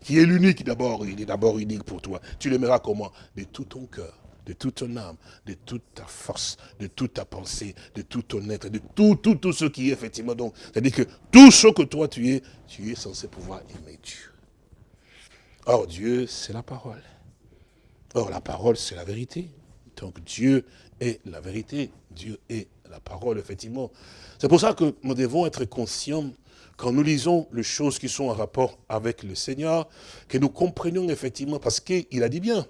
qui est l'unique d'abord, il est d'abord unique pour toi. Tu l'aimeras comment? De tout ton cœur, de toute ton âme, de toute ta force, de toute ta pensée, de tout ton être, de tout, tout, tout ce qui est effectivement. Donc, c'est-à-dire que tout ce que toi tu es, tu es censé pouvoir aimer Dieu. Or, Dieu, c'est la parole. Or, la parole, c'est la vérité. Donc, Dieu est la vérité. Dieu est la parole, effectivement. C'est pour ça que nous devons être conscients, quand nous lisons les choses qui sont en rapport avec le Seigneur, que nous comprenions effectivement, parce qu'il a dit bien,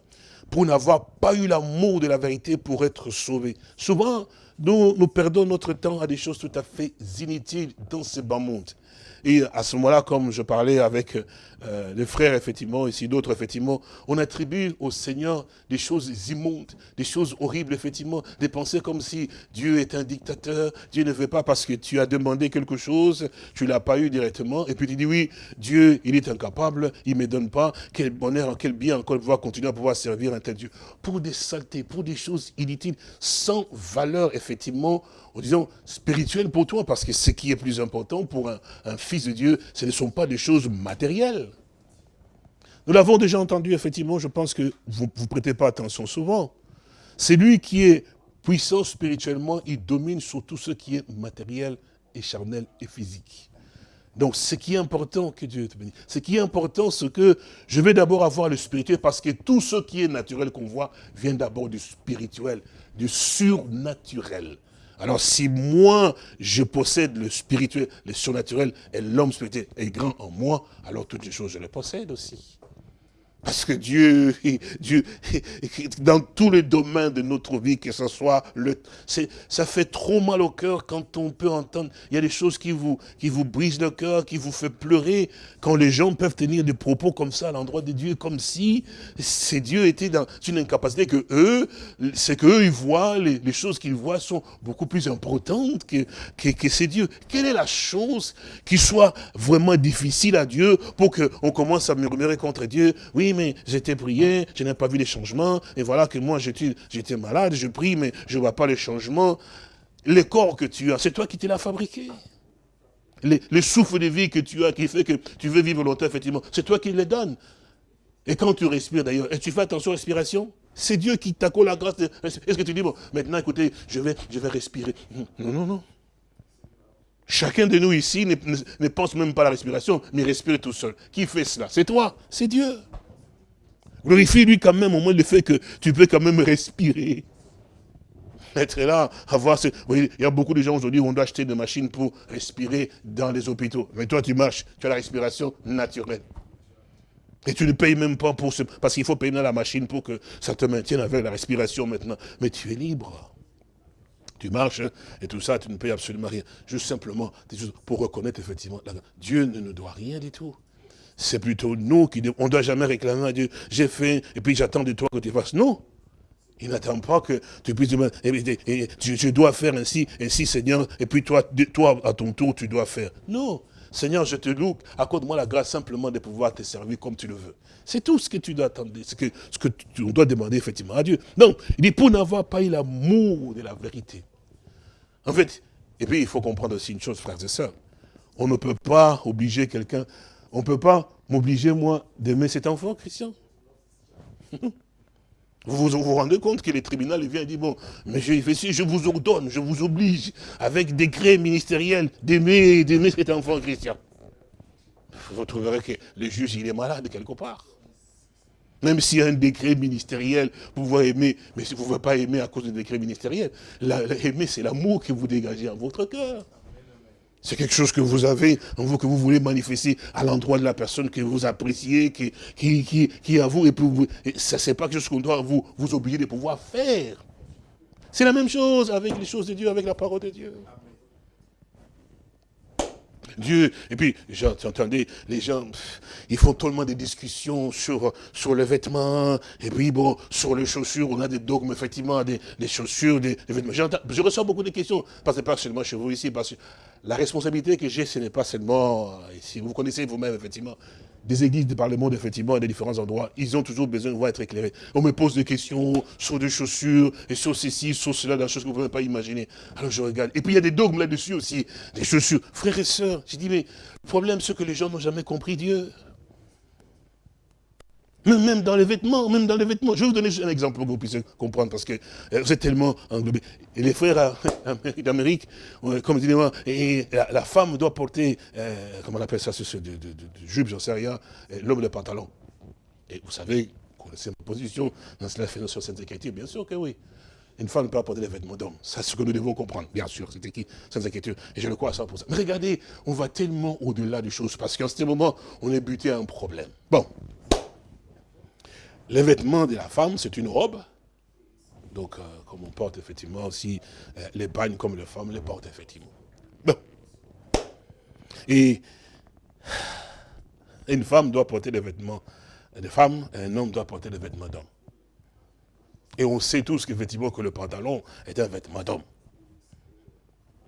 pour n'avoir pas eu l'amour de la vérité pour être sauvé. Souvent, nous, perdons notre temps à des choses tout à fait inutiles dans ce bas monde. Et à ce moment-là, comme je parlais avec euh, les frères, effectivement, ici d'autres, effectivement, on attribue au Seigneur des choses immondes, des choses horribles, effectivement, des pensées comme si Dieu est un dictateur, Dieu ne veut pas parce que tu as demandé quelque chose, tu ne l'as pas eu directement, et puis tu dis oui, Dieu, il est incapable, il ne me donne pas, quel bonheur, quel bien encore pouvoir continuer à pouvoir servir un tel Dieu. Pour des saletés, pour des choses inutiles, sans valeur, effectivement, disons, spirituelles pour toi, parce que ce qui est plus important pour un, fils de Dieu, ce ne sont pas des choses matérielles. Nous l'avons déjà entendu, effectivement, je pense que vous ne prêtez pas attention souvent. C'est lui qui est puissant spirituellement, il domine sur tout ce qui est matériel et charnel et physique. Donc, ce qui est important, que Dieu te bénisse, ce qui est important, c'est que je vais d'abord avoir le spirituel, parce que tout ce qui est naturel qu'on voit vient d'abord du spirituel, du surnaturel. Alors, si moi, je possède le spirituel, le surnaturel, et l'homme spirituel est grand en moi, alors toutes les choses, je les possède aussi. Parce que Dieu, <laughs> Dieu, <laughs> dans tous les domaines de notre vie, que ce soit le, ça fait trop mal au cœur quand on peut entendre, il y a des choses qui vous, qui vous brisent le cœur, qui vous fait pleurer, quand les gens peuvent tenir des propos comme ça à l'endroit de Dieu, comme si ces dieux étaient dans une incapacité que eux, c'est qu'eux, ils voient, les, choses qu'ils voient sont beaucoup plus importantes que, que, que ces dieux. Quelle est la chose qui soit vraiment difficile à Dieu pour qu'on commence à murmurer contre Dieu? Oui, mais j'étais prié, je n'ai pas vu les changements, et voilà que moi j'étais malade, je prie, mais je ne vois pas les changements. Le corps que tu as, c'est toi qui te l'as fabriqué. Le, souffle de vie que tu as, qui fait que tu veux vivre longtemps, effectivement, c'est toi qui les donne. Et quand tu respires d'ailleurs, et tu fais attention à la respiration, c'est Dieu qui t'accorde la grâce. Est-ce que tu dis, bon, maintenant écoutez, je vais, je vais respirer? Non, non, non. Chacun de nous ici ne pense même pas à la respiration, mais respire tout seul. Qui fait cela? C'est toi, c'est Dieu. Glorifie-lui quand même au moins le fait que tu peux quand même respirer. Être là, avoir ce... il y a beaucoup de gens aujourd'hui, on doit acheter des machines pour respirer dans les hôpitaux. Mais toi, tu marches, tu as la respiration naturelle. Et tu ne payes même pas pour ce... Parce qu'il faut payer la machine pour que ça te maintienne avec la respiration maintenant. Mais tu es libre. Tu marches hein, et tout ça, tu ne payes absolument rien. Juste simplement, pour reconnaître effectivement, Dieu ne nous doit rien du tout. C'est plutôt nous qui... On ne doit jamais réclamer à Dieu, j'ai fait, et puis j'attends de toi que tu fasses. Non. Il n'attend pas que tu puisses dire, je dois faire ainsi, ainsi Seigneur, et puis toi, toi, à ton tour, tu dois faire. Non. Seigneur, je te loue, accorde-moi la grâce simplement de pouvoir te servir comme tu le veux. C'est tout ce que tu dois attendre, ce que, ce que tu, dois demander effectivement à Dieu. Donc, il dit, pour n'avoir pas eu l'amour de la vérité. En fait, et puis il faut comprendre aussi une chose, frères et sœurs. On ne peut pas obliger quelqu'un on ne peut pas m'obliger, moi, d'aimer cet enfant, Christian. <laughs> Vous vous, rendez compte que le tribunal vient et dit, bon, mais je, je vous ordonne, je vous oblige, avec décret ministériel, d'aimer d'aimer cet enfant Christian. Vous trouverez que le juge, il est malade quelque part. Même s'il y a un décret ministériel, vous pouvoir aimer, mais si vous ne pouvez pas aimer à cause du décret ministériel, aimer, c'est l'amour que vous dégagez en votre cœur. C'est quelque chose que vous avez en vous, que vous voulez manifester à l'endroit de la personne que vous appréciez, qui, est à vous. Et, puis vous, ça, c'est pas quelque chose qu'on doit vous, vous de pouvoir faire. C'est la même chose avec les choses de Dieu, avec la parole de Dieu. Dieu. Et puis, j'entendais, les gens, ils font tellement de discussions sur, sur les vêtements, et puis bon, sur les chaussures, on a des dogmes, effectivement, des, chaussures, des, vêtements. Je reçois beaucoup de questions, parce que pas seulement chez vous ici, parce que la responsabilité que j'ai, ce n'est pas seulement, si vous connaissez vous-même, effectivement, des églises par le monde, effectivement, à des différents endroits, ils ont toujours besoin de voir être éclairés. On me pose des questions sur des chaussures, et sur ceci, sur cela, des choses que vous ne pouvez pas imaginer. Alors je regarde. Et puis il y a des dogmes là-dessus aussi, des chaussures. Frères et sœurs, j'ai dit, mais le problème, c'est que les gens n'ont jamais compris Dieu. Même dans les vêtements, même dans les vêtements. Je vais vous donner un exemple pour que vous puissiez comprendre, parce que euh, vous êtes tellement englobé. Et les frères <laughs> d'Amérique, comme et la, femme doit porter, euh, comment on appelle ça, ce, de, de, jupe, j'en sais rien, l'homme le pantalon. Et vous savez, connaissez ma position dans fait sur cette écriture, bien sûr que oui. Une femme ne peut pas porter les vêtements d'homme. C'est ce que nous devons comprendre, bien sûr, c'est écrit sans inquiétude. Et je le crois à 100%. Mais regardez, on va tellement au-delà des choses, parce qu'en ce moment, on est buté à un problème. Bon, les vêtements de la femme, c'est une robe. Donc, euh, comme on porte effectivement aussi euh, les bagnes comme les femmes les portent effectivement. Bon. Et une femme doit porter des vêtements de femme, et un homme doit porter des vêtements d'homme. Et on sait tous qu'effectivement que le pantalon est un vêtement d'homme.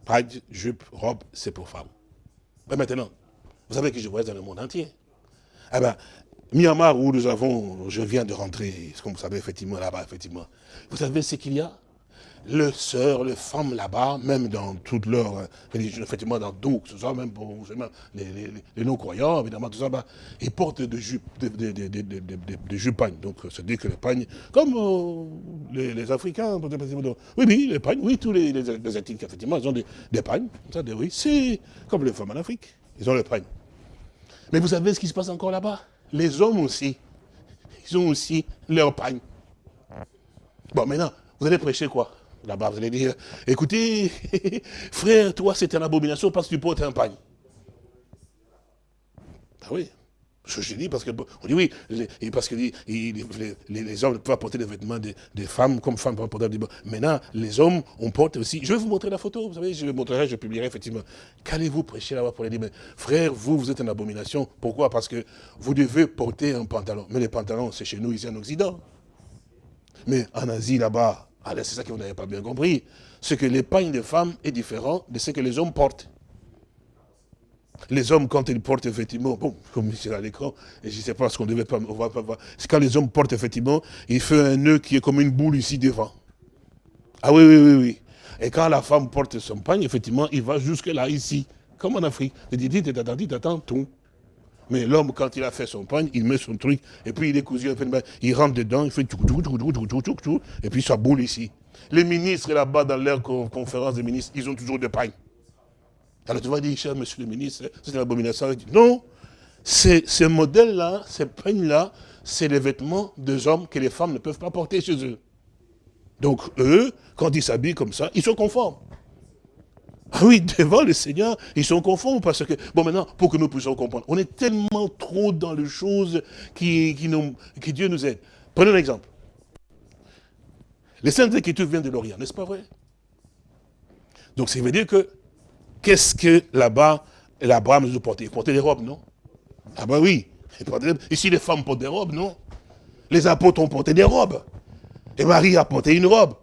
Pagne, jupe, robe, c'est pour femme. Mais maintenant, vous savez que je voyage dans le monde entier. Eh bien, Myanmar, où nous avons, je viens de rentrer, comme vous savez, effectivement, là-bas, effectivement. Vous savez ce qu'il y a? Les sœurs, les femmes là-bas, même dans toutes leurs religions, effectivement, dans tout, ce soit même pour les, les, non-croyants, évidemment, tout ça, bah, ils portent des jupes, des, des, des, jupagnes. Donc, c'est dire que les pagnes, comme euh, les, Africains, oui, oui, les pagnes, oui, tous les, les, effectivement, ils ont des, pagnes, ça, oui, c'est comme les femmes en Afrique. Ils ont le pagne. Mais vous savez ce qui se passe encore là-bas? Les hommes aussi, ils ont aussi leur pagne. Bon, maintenant, vous allez prêcher quoi? Là-bas, vous allez dire, écoutez, <laughs> frère, toi, c'est une abomination parce que tu portes un pagne. Ah oui, je, dis parce que, on dit oui, parce que les, les, hommes peuvent porter des vêtements des, femmes comme femmes peuvent porter des Maintenant, les hommes, on porte aussi, je vais vous montrer la photo, vous savez, je vous montrerai, je publierai effectivement. Qu'allez-vous prêcher là-bas pour les dire, mais frère, vous, vous êtes une abomination. Pourquoi? Parce que vous devez porter un pantalon. Mais les pantalons, c'est chez nous ici en Occident. Mais en Asie, là-bas, c'est ça que vous n'avez pas bien compris. C'est que l'épargne des femmes est différent de ce que les hommes portent. Les hommes, quand ils portent effectivement, bon, comme c'est à l'écran, et je ne sais pas ce qu'on devait pas, on va pas voir, c'est quand les hommes portent effectivement, il fait un nœud qui est comme une boule ici devant. Ah oui, oui, oui, oui. Et quand la femme porte son pagne, effectivement, il va jusque là, ici, comme en Afrique. Il dit, dit, t'attends, t'attends, tout. Mais l'homme, quand il a fait son pagne, il met son truc, et puis il est cousu, il rentre dedans, il fait tout, tout, tout, tout, tout, tout, tout, et puis ça boule ici. Les ministres là-bas, dans leur conférence des ministres, ils ont toujours des pagnes. Alors tu vas dire, cher monsieur le ministre, c'est une abomination. Non, ce modèle-là, ces peignes-là, c'est les vêtements des hommes que les femmes ne peuvent pas porter chez eux. Donc eux, quand ils s'habillent comme ça, ils sont conformes. Ah oui, devant le Seigneur, ils sont conformes parce que, bon maintenant, pour que nous puissions comprendre, on est tellement trop dans les choses qui, qui, Dieu nous aide. Prenez un exemple. Les Saintes Écritures viennent de l'Orient, n'est-ce pas vrai? Donc ça veut dire que Qu'est-ce que là-bas, l'Abraham nous portait? Il portait des robes, non? Ah ben oui. Ici, les femmes portent des robes, non? Les apôtres ont porté des robes. Et Marie a porté une robe.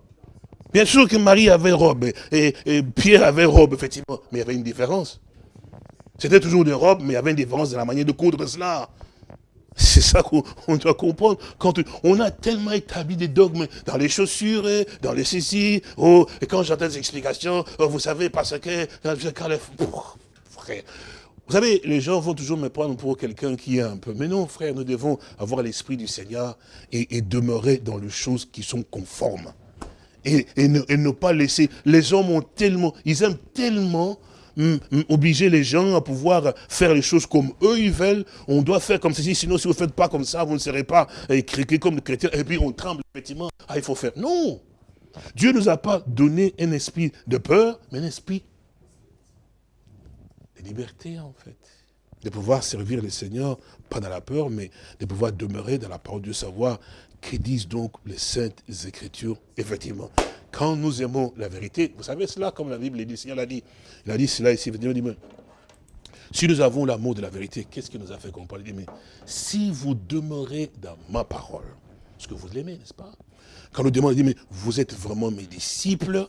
Bien sûr que Marie avait robe, et, Pierre avait robe, effectivement, mais il y avait une différence. C'était toujours des robes, mais il y avait une différence dans la manière de coudre cela. C'est ça qu'on doit comprendre. Quand on a tellement établi des dogmes dans les chaussures, hein, dans les ceci, oh, et quand j'entends des explications, oh, vous savez, parce que, frère, vous savez, les gens vont toujours me prendre pour quelqu'un qui est un peu... Mais non, frère, nous devons avoir l'esprit du Seigneur et, demeurer dans les choses qui sont conformes. Et ne pas laisser... Les hommes ont tellement... Ils aiment tellement obliger les gens à pouvoir faire les choses comme eux ils veulent. On doit faire comme ceci, sinon si vous ne faites pas comme ça, vous ne serez pas écrit comme des chrétiens. Et puis on tremble effectivement. Ah, il faut faire. Non Dieu ne nous a pas donné un esprit de peur, mais un esprit de liberté en fait. De pouvoir servir le Seigneur, pas dans la peur, mais de pouvoir demeurer dans la parole de savoir que disent donc les saintes écritures, effectivement. Quand nous aimons la vérité, vous savez cela, comme la Bible dit, l'a dit. Il a dit cela ici, il dit, si nous avons l'amour de la vérité, qu'est-ce qui nous a fait comprendre Il dit, mais si vous demeurez dans ma parole, ce que vous l'aimez, n'est-ce pas? Quand nous demandons, il dit, mais vous êtes vraiment mes disciples,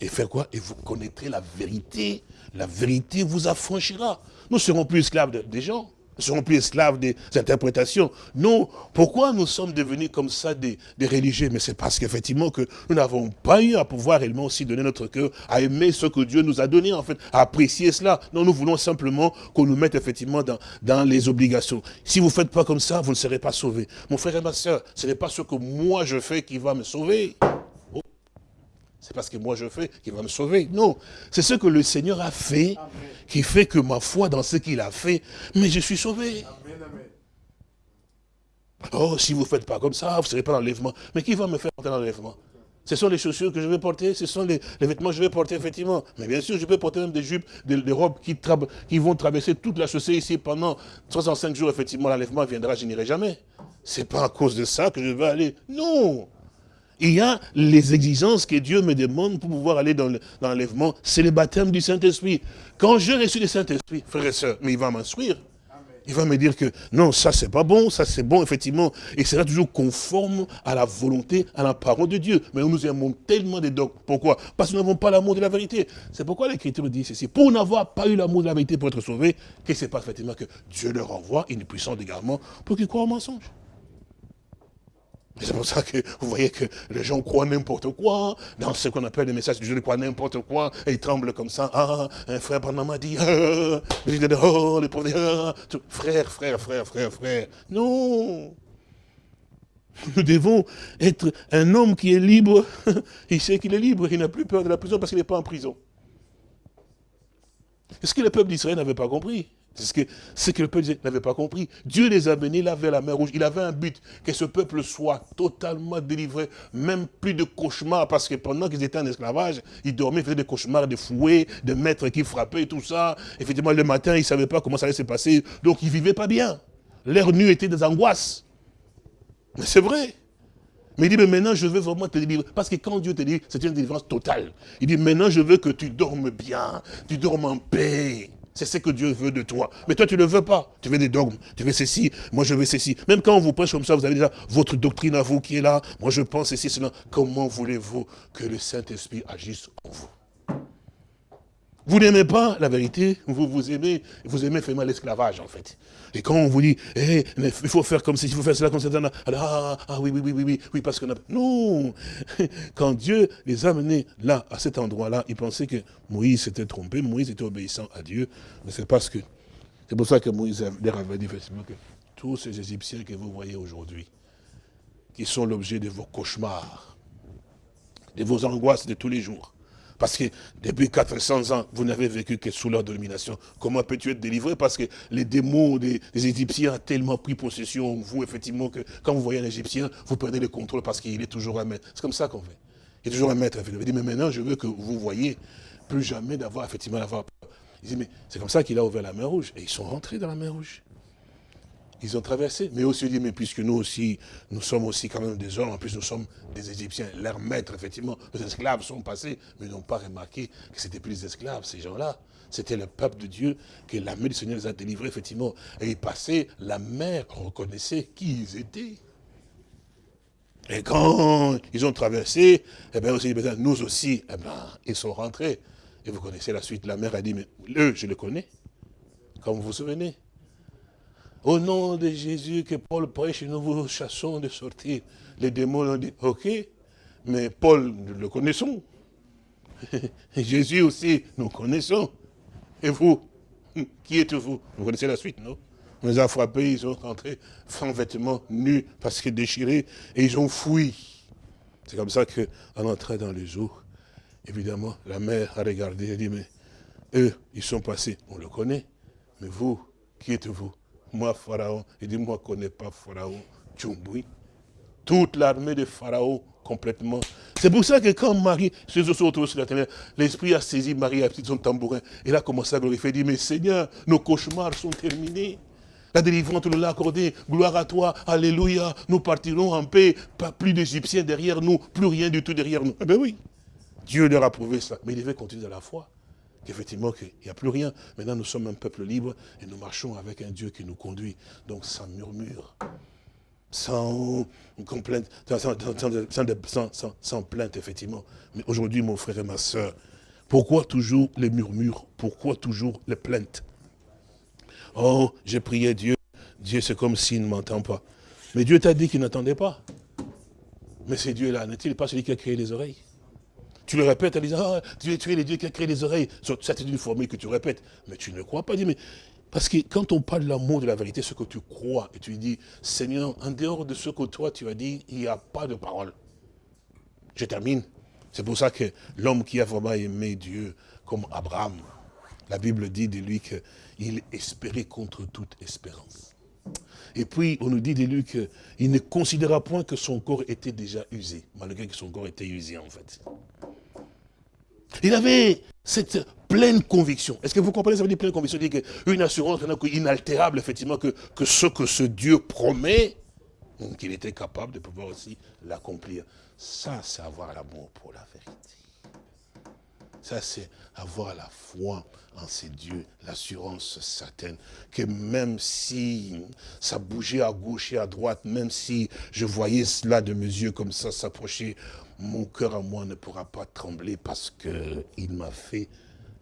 et faire quoi? Et vous connaîtrez la vérité, la vérité vous affranchira. Nous serons plus esclaves des gens. Serons plus esclaves des interprétations. Non, pourquoi nous sommes devenus comme ça des, religieux? Mais c'est parce qu'effectivement que nous n'avons pas eu à pouvoir réellement aussi donner notre cœur, à aimer ce que Dieu nous a donné en fait, à apprécier cela. Non, nous voulons simplement qu'on nous mette effectivement dans, dans les obligations. Si vous ne faites pas comme ça, vous ne serez pas sauvés. Mon frère et ma soeur, ce n'est pas ce que moi je fais qui va me sauver c'est parce que moi je fais qu'il va me sauver. Non, c'est ce que le Seigneur a fait, qui fait que ma foi dans ce qu'il a fait, mais je suis sauvé. Oh, si vous ne faites pas comme ça, vous ne serez pas dans l'enlèvement. Mais qui va me faire porter dans l'enlèvement? Ce sont les chaussures que je vais porter, ce sont les, vêtements que je vais porter, effectivement. Mais bien sûr, je peux porter même des jupes, des, robes qui, qui, vont traverser toute la chaussée ici pendant 65 jours, effectivement, l'enlèvement viendra, je n'irai jamais. Ce n'est pas à cause de ça que je vais aller. Non il y a les exigences que Dieu me demande pour pouvoir aller dans l'enlèvement. C'est le baptême du Saint-Esprit. Quand je reçu le Saint-Esprit, frère et soeur, mais il va m'instruire. Il va me dire que non, ça c'est pas bon, ça c'est bon, effectivement. Et sera toujours conforme à la volonté, à la parole de Dieu. Mais nous aimons tellement des dogmes. Pourquoi? Parce que nous n'avons pas l'amour de la vérité. C'est pourquoi l'Écriture dit ceci. Pour n'avoir pas eu l'amour de la vérité pour être sauvé, qu'est-ce qui se passe effectivement Que Dieu leur envoie une puissance également pour qu'ils croient au mensonge. C'est pour ça que vous voyez que les gens croient n'importe quoi, dans ce qu'on appelle les messages du Dieu, ils croient n'importe quoi, et ils tremblent comme ça. Ah, un frère pendant m'a dit, ah, oh, les pauvres, ah, frère, frère, frère, frère, frère. Non Nous devons être un homme qui est libre, <laughs> il sait qu'il est libre, il n'a plus peur de la prison parce qu'il n'est pas en prison. C'est ce que le peuple d'Israël n'avait pas compris? C'est ce que, ce que le peuple n'avait pas compris. Dieu les a menés là vers la mer rouge. Il avait un but, que ce peuple soit totalement délivré, même plus de cauchemars, parce que pendant qu'ils étaient en esclavage, ils dormaient, ils faisaient des cauchemars de fouets, de maîtres qui frappaient, tout ça. Effectivement, le matin, ils ne savaient pas comment ça allait se passer, donc ils ne vivaient pas bien. L'air nu était des angoisses. Mais c'est vrai. Mais il dit, mais maintenant je veux vraiment te délivrer. Parce que quand Dieu te dit, c'est une délivrance totale. Il dit, maintenant je veux que tu dormes bien, tu dormes en paix. C'est ce que Dieu veut de toi. Mais toi, tu ne veux pas. Tu veux des dogmes. Tu veux ceci. Moi, je veux ceci. Même quand on vous prêche comme ça, vous avez déjà votre doctrine à vous qui est là. Moi, je pense ceci, cela. Comment voulez-vous que le Saint-Esprit agisse en vous? Vous n'aimez pas la vérité, vous vous aimez, vous aimez faire mal l'esclavage en fait. Et quand on vous dit, eh, il faut faire comme si, il faut faire cela comme ça, ah, ah, ah, oui, oui, oui, oui, oui, oui, parce qu'on a... Non. <laughs> Quand Dieu les a menés là, à cet endroit-là, ils pensaient que Moïse s'était trompé, Moïse était obéissant à Dieu, mais c'est parce que... C'est pour ça que Moïse leur avait dit effectivement que tous ces Égyptiens que vous voyez aujourd'hui, qui sont l'objet de vos cauchemars, de vos angoisses de tous les jours, parce que depuis 400 ans, vous n'avez vécu que sous leur domination. Comment peux-tu être délivré? Parce que les démons des, Égyptiens ont tellement pris possession de vous, effectivement, que quand vous voyez un Égyptien, vous perdez le contrôle parce qu'il est toujours un maître. C'est comme ça qu'on fait. Il est toujours un maître. Il dit, mais maintenant, je veux que vous voyez plus jamais d'avoir, effectivement, d'avoir peur. Il dit, mais c'est comme ça qu'il a ouvert la mer Rouge. Et ils sont rentrés dans la mer Rouge. Ils ont traversé. Mais aussi dit, mais puisque nous aussi, nous sommes aussi quand même des hommes, en plus nous sommes des Égyptiens, leurs maîtres, effectivement, les esclaves sont passés, mais n'ont pas remarqué que c'était plus des esclaves, ces gens-là. C'était le peuple de Dieu que la main du Seigneur les a délivrés, effectivement. Et ils passaient, la mer reconnaissait qui ils étaient. Et quand ils ont traversé, eh bien aussi, nous aussi, eh bien, ils sont rentrés. Et vous connaissez la suite, la mère a dit, mais eux, je les connais, comme vous vous souvenez. Au nom de Jésus que Paul prêche, nous vous chassons de sortir. Les démons ont dit, ok, mais Paul, nous le connaissons. <laughs> Jésus aussi, nous connaissons. Et vous, <laughs> qui êtes-vous? Vous connaissez la suite, non? On les a frappés, ils sont rentrés sans vêtements, nus, parce qu'ils déchirés, et ils ont fui. C'est comme ça qu'en entrant dans les eaux, évidemment, la mère a regardé et dit, mais eux, ils sont passés, on le connaît, mais vous, qui êtes-vous? Moi, Pharaon, il dit, moi, je ne connais pas Pharaon, Tchumboui. Toute l'armée de Pharaon, complètement. C'est pour ça que quand Marie se sur la terre, l'Esprit a saisi Marie à son tambourin. Et là, commencé à glorifier. Il dit, mais Seigneur, nos cauchemars sont terminés. La délivrance, nous l'as accordé. Gloire à toi. Alléluia. Nous partirons en paix. Pas plus d'Égyptiens derrière nous. Plus rien du tout derrière nous. Eh bien oui. Dieu leur a prouvé ça. Mais il devait continuer à la foi qu'effectivement, qu'il n'y a plus rien. Maintenant, nous sommes un peuple libre et nous marchons avec un Dieu qui nous conduit. Donc, sans murmure, sans complainte, sans, plainte, effectivement. Mais aujourd'hui, mon frère et ma soeur, pourquoi toujours les murmures? Pourquoi toujours les plaintes? Oh, j'ai prié Dieu. Dieu, c'est comme s'il ne m'entend pas. Mais Dieu t'a dit qu'il n'attendait pas. Mais c'est Dieu-là, n'est-il pas celui qui a créé les oreilles? Tu le répètes en disant, ah, tu, es le Dieu qui a créé les oreilles. C'est une formule que tu répètes. Mais tu ne crois pas. Mais parce que quand on parle de l'amour de la vérité, ce que tu crois, et tu dis, Seigneur, en dehors de ce que toi tu as dit, il n'y a pas de parole. Je termine. C'est pour ça que l'homme qui a vraiment aimé Dieu, comme Abraham, la Bible dit de lui qu'il espérait contre toute espérance. Et puis, on nous dit de lui qu'il ne considéra point que son corps était déjà usé, malgré que son corps était usé en fait. Il avait cette pleine conviction. Est-ce que vous comprenez, ça veut dire pleine conviction? Dire Une assurance inaltérable, effectivement, que, que ce que ce Dieu promet, qu'il était capable de pouvoir aussi l'accomplir. Ça, c'est avoir l'amour pour la vérité. Ça, c'est avoir la foi en ces dieux, l'assurance certaine, que même si ça bougeait à gauche et à droite, même si je voyais cela de mes yeux comme ça s'approcher, mon cœur à moi ne pourra pas trembler parce qu'il m'a fait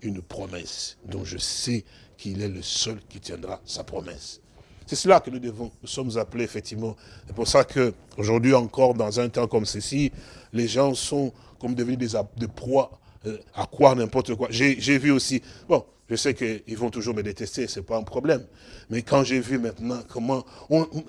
une promesse dont je sais qu'il est le seul qui tiendra sa promesse. C'est cela que nous devons, nous sommes appelés effectivement. C'est pour ça qu'aujourd'hui encore, dans un temps comme ceci, les gens sont comme devenus des, des proies euh, à croire n'importe quoi. J'ai vu aussi, bon, je sais qu'ils vont toujours me détester, ce n'est pas un problème. Mais quand j'ai vu maintenant comment,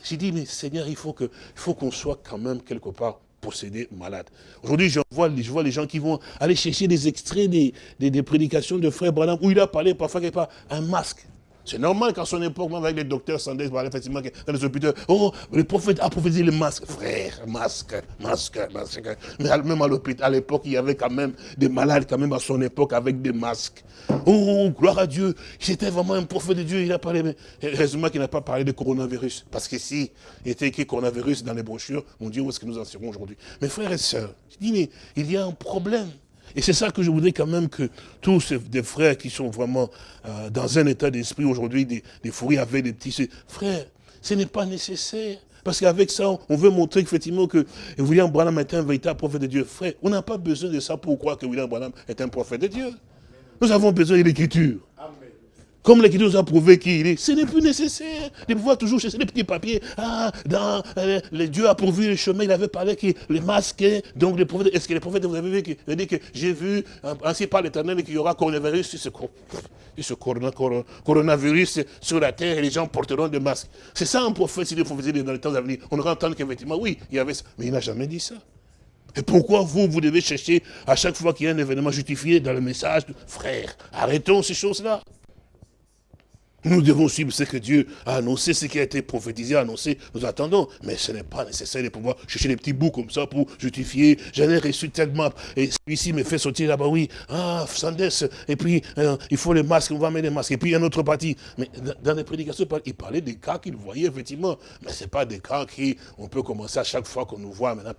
j'ai dit, mais Seigneur, il faut qu'on soit quand même quelque part possédé, malade. Aujourd'hui, je vois, les gens qui vont aller chercher des extraits des, des, prédications de frère Branham, où il a parlé parfois quelque part, un masque. C'est normal qu'à son époque, même avec les docteurs Sanders, effectivement, dans les hôpitaux, oh, le prophète a prophétisé le masque. Frère, masque, masque, masque. Mais même à l'hôpital, à l'époque, il y avait quand même des malades, quand même à son époque, avec des masques. Oh, gloire à Dieu. C'était vraiment un prophète de Dieu. Il a parlé, mais heureusement qu'il n'a pas parlé de coronavirus. Parce que si il était écrit coronavirus dans les brochures, mon Dieu, où est-ce que nous en serons aujourd'hui Mais frères et sœurs, je dis, mais il y a un problème. Et c'est ça que je voudrais quand même que tous des frères qui sont vraiment euh, dans un état d'esprit aujourd'hui, des, des avec des petits... Frères, ce n'est pas nécessaire. Parce qu'avec ça, on veut montrer effectivement que William Branham est un véritable prophète de Dieu. Frère, on n'a pas besoin de ça pour croire que William Branham est un prophète de Dieu. Nous avons besoin de l'écriture. Comme l'Écriture nous a prouvé qu'il est, ce n'est plus nécessaire de pouvoir toujours chercher des petits papiers. Ah, dans, euh, le Dieu a pourvu le chemin, il avait parlé que les masques, donc les prophètes, est-ce que les prophètes, vous avez vu, qu'il dit que j'ai vu, ainsi par l'éternel, qu'il y aura coronavirus, ce, ce coronavirus sur la terre et les gens porteront des masques. C'est ça un prophète, si le prophète dans les temps à venir. On aura entendu qu'effectivement, oui, il y avait ça. Mais il n'a jamais dit ça. Et pourquoi vous, vous devez chercher à chaque fois qu'il y a un événement justifié dans le message, frère, arrêtons ces choses-là. Nous devons suivre ce que Dieu a annoncé, ce qui a été prophétisé, annoncé. Nous attendons. Mais ce n'est pas nécessaire de pouvoir chercher des petits bouts comme ça pour justifier. J'en ai reçu tellement. Et celui-ci me fait sortir là-bas, oui. Ah, Sandès. Et puis, euh, il faut les masques, on va mettre les masques. Et puis, un autre parti. Mais dans les prédications, il parlait des cas qu'il voyait, effectivement. Mais ce n'est pas des cas qui, on peut commencer à chaque fois qu'on nous voit. Maintenant,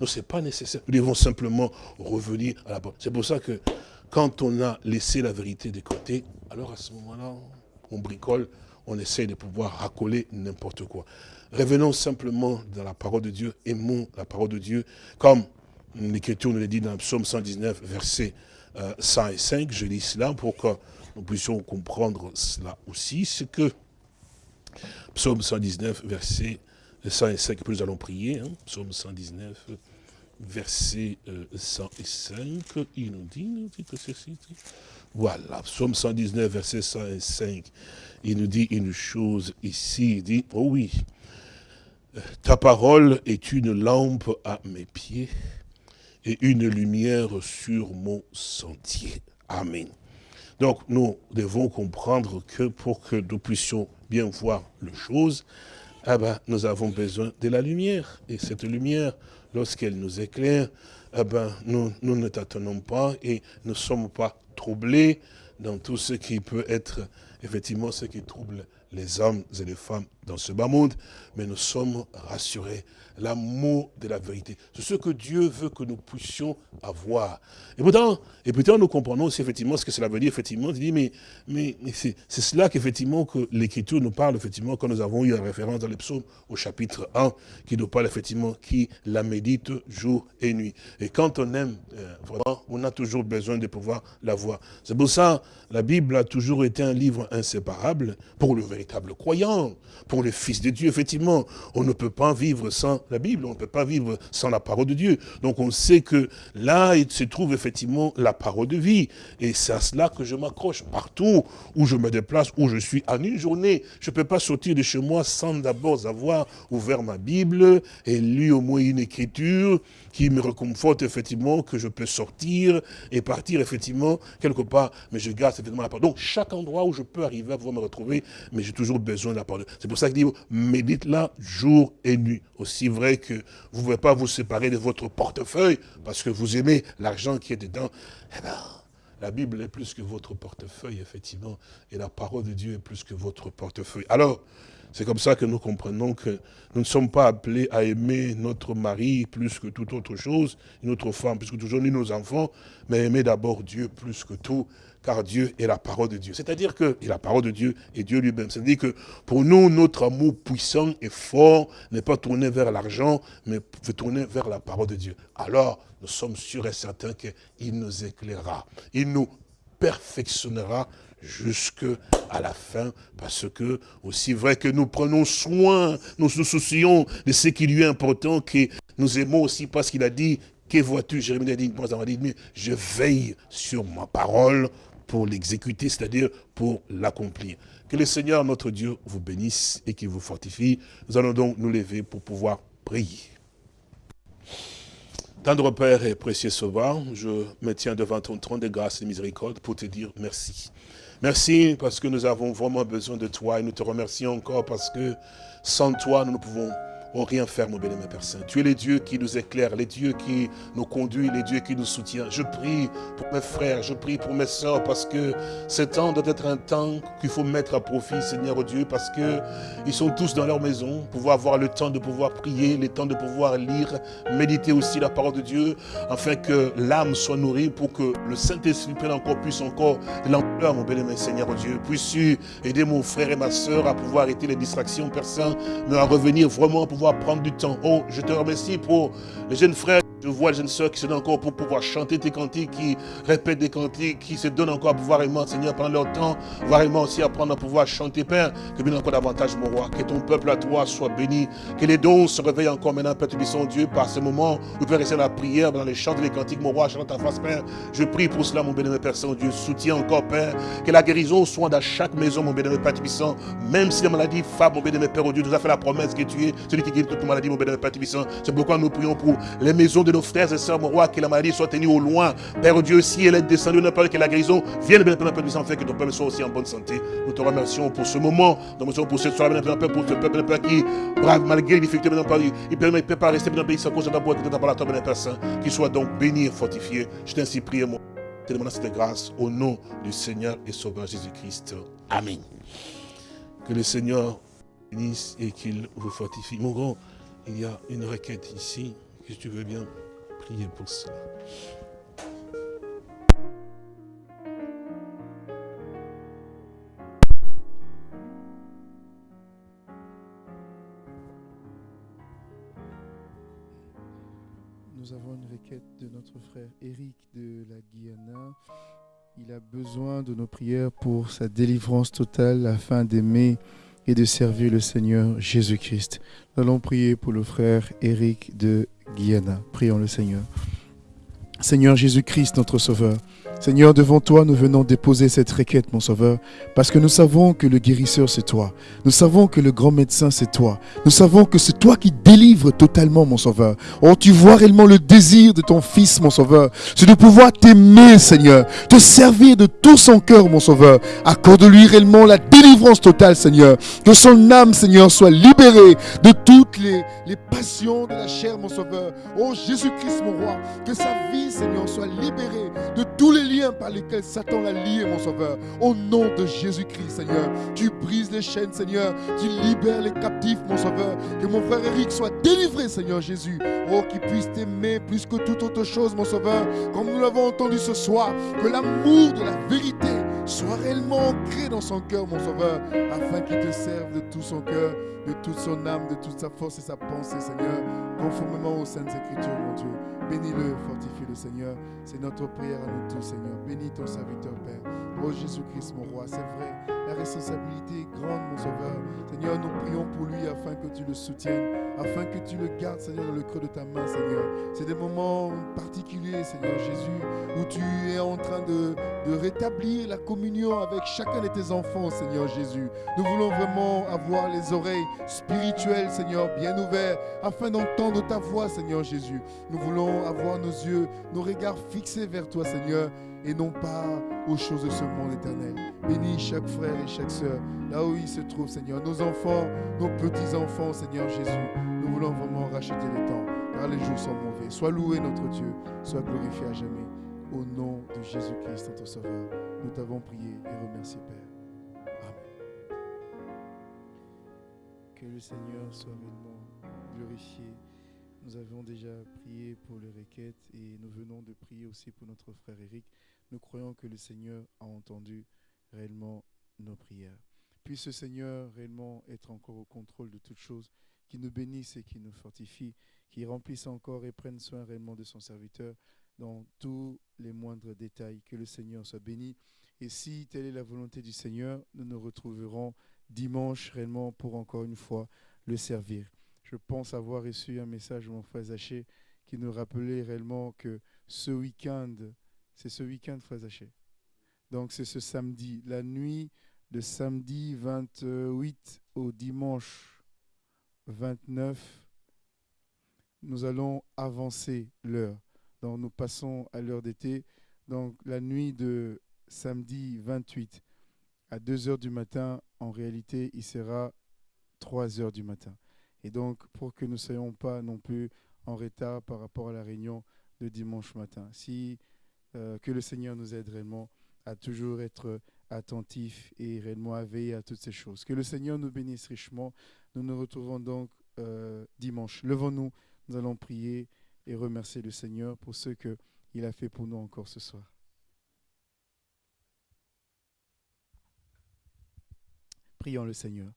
non, ce n'est pas nécessaire. Nous devons simplement revenir à la bonne. C'est pour ça que quand on a laissé la vérité de côté, alors à ce moment-là, on bricole, on essaie de pouvoir racoler n'importe quoi. Revenons simplement dans la parole de Dieu, aimons la parole de Dieu, comme l'Écriture nous le dit dans le psaume 119, verset 105, je lis cela pour que nous puissions comprendre cela aussi, c'est que psaume 119, verset 105, que nous allons prier, hein, psaume 119, verset 105, il nous dit, nous dit que ceci, voilà, psaume 119, verset 105, il nous dit une chose ici, il dit, oh oui, ta parole est une lampe à mes pieds et une lumière sur mon sentier. Amen. Donc nous devons comprendre que pour que nous puissions bien voir les choses, eh ben, nous avons besoin de la lumière. Et cette lumière, lorsqu'elle nous éclaire, eh ben, nous, nous ne tâtonnons pas et ne sommes pas troublés dans tout ce qui peut être effectivement ce qui trouble les hommes et les femmes dans ce bas monde, mais nous sommes rassurés. L'amour de la vérité. C'est ce que Dieu veut que nous puissions avoir. Et pourtant, et pourtant nous comprenons aussi effectivement ce que cela veut dire, effectivement. Il dit, mais, mais, c'est cela qu'effectivement que l'Écriture nous parle, effectivement, quand nous avons eu la référence dans les psaumes au chapitre 1, qui nous parle effectivement, qui la médite jour et nuit. Et quand on aime, euh, vraiment, on a toujours besoin de pouvoir la voir. C'est pour ça, la Bible a toujours été un livre inséparable pour le véritable croyant, pour le Fils de Dieu, effectivement. On ne peut pas vivre sans la Bible, on ne peut pas vivre sans la parole de Dieu. Donc on sait que là, il se trouve effectivement la parole de vie. Et c'est à cela que je m'accroche partout où je me déplace, où je suis. En une journée, je ne peux pas sortir de chez moi sans d'abord avoir ouvert ma Bible et lu au moins une écriture qui me réconforte effectivement que je peux sortir et partir effectivement quelque part, mais je garde effectivement la parole. Donc chaque endroit où je peux arriver à pouvoir me retrouver, mais j'ai toujours besoin de la parole. C'est pour ça qu'il dit, médite-la jour et nuit. Aussi vrai que vous ne pouvez pas vous séparer de votre portefeuille parce que vous aimez l'argent qui est dedans. Eh bien, la Bible est plus que votre portefeuille, effectivement, et la parole de Dieu est plus que votre portefeuille. Alors, c'est comme ça que nous comprenons que nous ne sommes pas appelés à aimer notre mari plus que toute autre chose, notre femme plus que toujours, ni nos enfants, mais aimer d'abord Dieu plus que tout, car Dieu est la parole de Dieu. C'est-à-dire que, et la parole de Dieu est Dieu lui-même. C'est-à-dire que pour nous, notre amour puissant et fort n'est pas tourné vers l'argent, mais tourner vers la parole de Dieu. Alors, nous sommes sûrs et certains qu'il nous éclairera. Il nous perfectionnera jusqu'à la fin, parce que, aussi vrai que nous prenons soin, nous nous soucions de ce qui lui est important, que nous aimons aussi parce qu'il a dit, que vois-tu, Jérémie a dit, je veille sur ma parole pour l'exécuter, c'est-à-dire pour l'accomplir. Que le Seigneur, notre Dieu, vous bénisse et qu'il vous fortifie. Nous allons donc nous lever pour pouvoir prier. Tendre Père et précieux Sauveur, je me tiens devant ton trône de grâce et de miséricorde pour te dire merci. Merci parce que nous avons vraiment besoin de toi et nous te remercions encore parce que sans toi, nous ne pouvons Oh, rien faire, mon bien-aimé Père Saint. Tu es le Dieu qui nous éclaire, les dieux qui nous conduit, les dieux qui nous soutient. Je prie pour mes frères, je prie pour mes soeurs, parce que ce temps doit être un temps qu'il faut mettre à profit, Seigneur Dieu, parce que ils sont tous dans leur maison, pouvoir avoir le temps de pouvoir prier, le temps de pouvoir lire, méditer aussi la parole de Dieu, afin que l'âme soit nourrie, pour que le Saint-Esprit prenne encore plus encore l'ampleur, mon bien-aimé Seigneur Dieu. Puisses-tu aider mon frère et ma soeur à pouvoir arrêter les distractions, Saint, mais à revenir vraiment pour pouvoir prendre du temps. Oh, je te remercie pour les jeunes frères je vois les jeunes soeurs qui se donnent encore pour pouvoir chanter tes cantiques, qui répètent des cantiques, qui se donnent encore à pouvoir aimer, Seigneur, pendant leur temps, vraiment aussi apprendre à pouvoir chanter, Père, que bien encore davantage, mon roi, que ton peuple à toi soit béni, que les dons se réveillent encore maintenant, Père, tu Dieu, par ce moment où Père, rester dans la prière, dans les chants les cantiques, mon roi, chantant ta face, Père, je prie pour cela, mon bénémoine Père Saint-Dieu, soutiens encore, Père, que la guérison soit dans chaque maison, mon bénémoine Père Tibissant, même si la maladie frappe, mon bénémoine Père, Dieu, nous a fait la promesse que tu es celui qui guérit toute maladie, mon bénémoine Père Tibissant, c'est pourquoi nous prions pour les maisons de nos frères et sœurs, roi, que la maladie soit tenue au loin. Père Dieu, si elle est descendue, ne pas que la guérison vienne bien Père Dieu, fait que ton peuple soit aussi en bonne santé. Nous te remercions pour ce moment, nous remercions pour cette soirée, Père, pour ce peuple, Père, qui, brave, malgré les difficultés, Père, il peut pas rester le pays sans cause d'abord écouter ta parole, Père Saint, qu'il soit donc béni et fortifié. Je t'ainsi prie, moi, te demandant cette grâce au nom du Seigneur et Sauveur Jésus-Christ. Amen. Que le Seigneur bénisse et qu'il vous fortifie. Mon grand, il y a une requête ici, que tu veux bien pour cela. Nous avons une requête de notre frère Eric de la Guyana. Il a besoin de nos prières pour sa délivrance totale afin d'aimer et de servir le Seigneur Jésus-Christ. Allons prier pour le frère Eric de Guyana. Prions le Seigneur. Seigneur Jésus-Christ, notre Sauveur, Seigneur, devant toi, nous venons déposer cette requête, mon Sauveur, parce que nous savons que le guérisseur, c'est toi. Nous savons que le grand médecin, c'est toi. Nous savons que c'est toi qui délivres totalement, mon Sauveur. Oh, tu vois réellement le désir de ton Fils, mon Sauveur. C'est de pouvoir t'aimer, Seigneur. Te servir de tout son cœur, mon Sauveur. Accorde-lui réellement la délivrance totale, Seigneur. Que son âme, Seigneur, soit libérée de toutes les, les passions de la chair, mon Sauveur. Oh, Jésus-Christ, mon Roi. Que sa vie, Seigneur, soit libérée de tous les liens par lesquels Satan l'a lié, mon Sauveur. Au nom de Jésus-Christ, Seigneur, tu brises les chaînes, Seigneur. Tu libères les captifs, mon Sauveur. Que mon frère Eric soit délivré, Seigneur Jésus. Oh, qu'il puisse t'aimer plus que toute autre chose, mon Sauveur. Comme nous l'avons entendu ce soir, que l'amour de la vérité soit réellement ancré dans son cœur, mon Sauveur, afin qu'il te serve de tout son cœur, de toute son âme, de toute sa force et sa pensée, Seigneur, conformément aux Saintes Écritures, mon Dieu. Bénis-le, fortifie-le, Seigneur. C'est notre prière à nous tous, Seigneur. Bénis ton serviteur, Père. Oh Jésus-Christ, mon roi, c'est vrai, la responsabilité est grande, mon sauveur. Seigneur, nous prions pour lui afin que tu le soutiennes, afin que tu le gardes, Seigneur, dans le creux de ta main, Seigneur. C'est des moments particuliers, Seigneur Jésus, où tu es en train de, de rétablir la communion avec chacun de tes enfants, Seigneur Jésus. Nous voulons vraiment avoir les oreilles spirituelles, Seigneur, bien ouvertes, afin d'entendre ta voix, Seigneur Jésus. Nous voulons avoir nos yeux, nos regards fixés vers toi, Seigneur, et non pas aux choses de ce monde éternel. Bénis chaque frère et chaque sœur, là où il se trouve, Seigneur. Nos enfants, nos petits-enfants, Seigneur Jésus. Nous voulons vraiment racheter le temps, car les jours sont mauvais. Sois loué notre Dieu, sois glorifié à jamais. Au nom de Jésus-Christ, notre Sauveur, nous t'avons prié et remercié, Père. Amen. Que le Seigneur soit vraiment glorifié. Nous avons déjà prié pour les requêtes et nous venons de prier aussi pour notre frère Eric. Nous croyons que le Seigneur a entendu réellement nos prières. Puisse ce Seigneur réellement être encore au contrôle de toutes choses, qui nous bénisse et qui nous fortifie, qui remplisse encore et prenne soin réellement de son serviteur dans tous les moindres détails. Que le Seigneur soit béni. Et si telle est la volonté du Seigneur, nous nous retrouverons dimanche réellement pour encore une fois le servir. Je pense avoir reçu un message de mon frère Zaché qui nous rappelait réellement que ce week-end, c'est ce week-end, frère Zaché. Donc c'est ce samedi, la nuit de samedi 28 au dimanche 29 nous allons avancer l'heure. Donc nous passons à l'heure d'été. Donc la nuit de samedi 28 à 2 heures du matin, en réalité, il sera 3 heures du matin. Et donc, pour que nous ne soyons pas non plus en retard par rapport à la réunion de dimanche matin, si euh, que le Seigneur nous aide réellement à toujours être attentifs et réellement à veiller à toutes ces choses. Que le Seigneur nous bénisse richement. Nous nous retrouvons donc euh, dimanche. Levons-nous, nous allons prier et remercier le Seigneur pour ce qu'il a fait pour nous encore ce soir. Prions le Seigneur.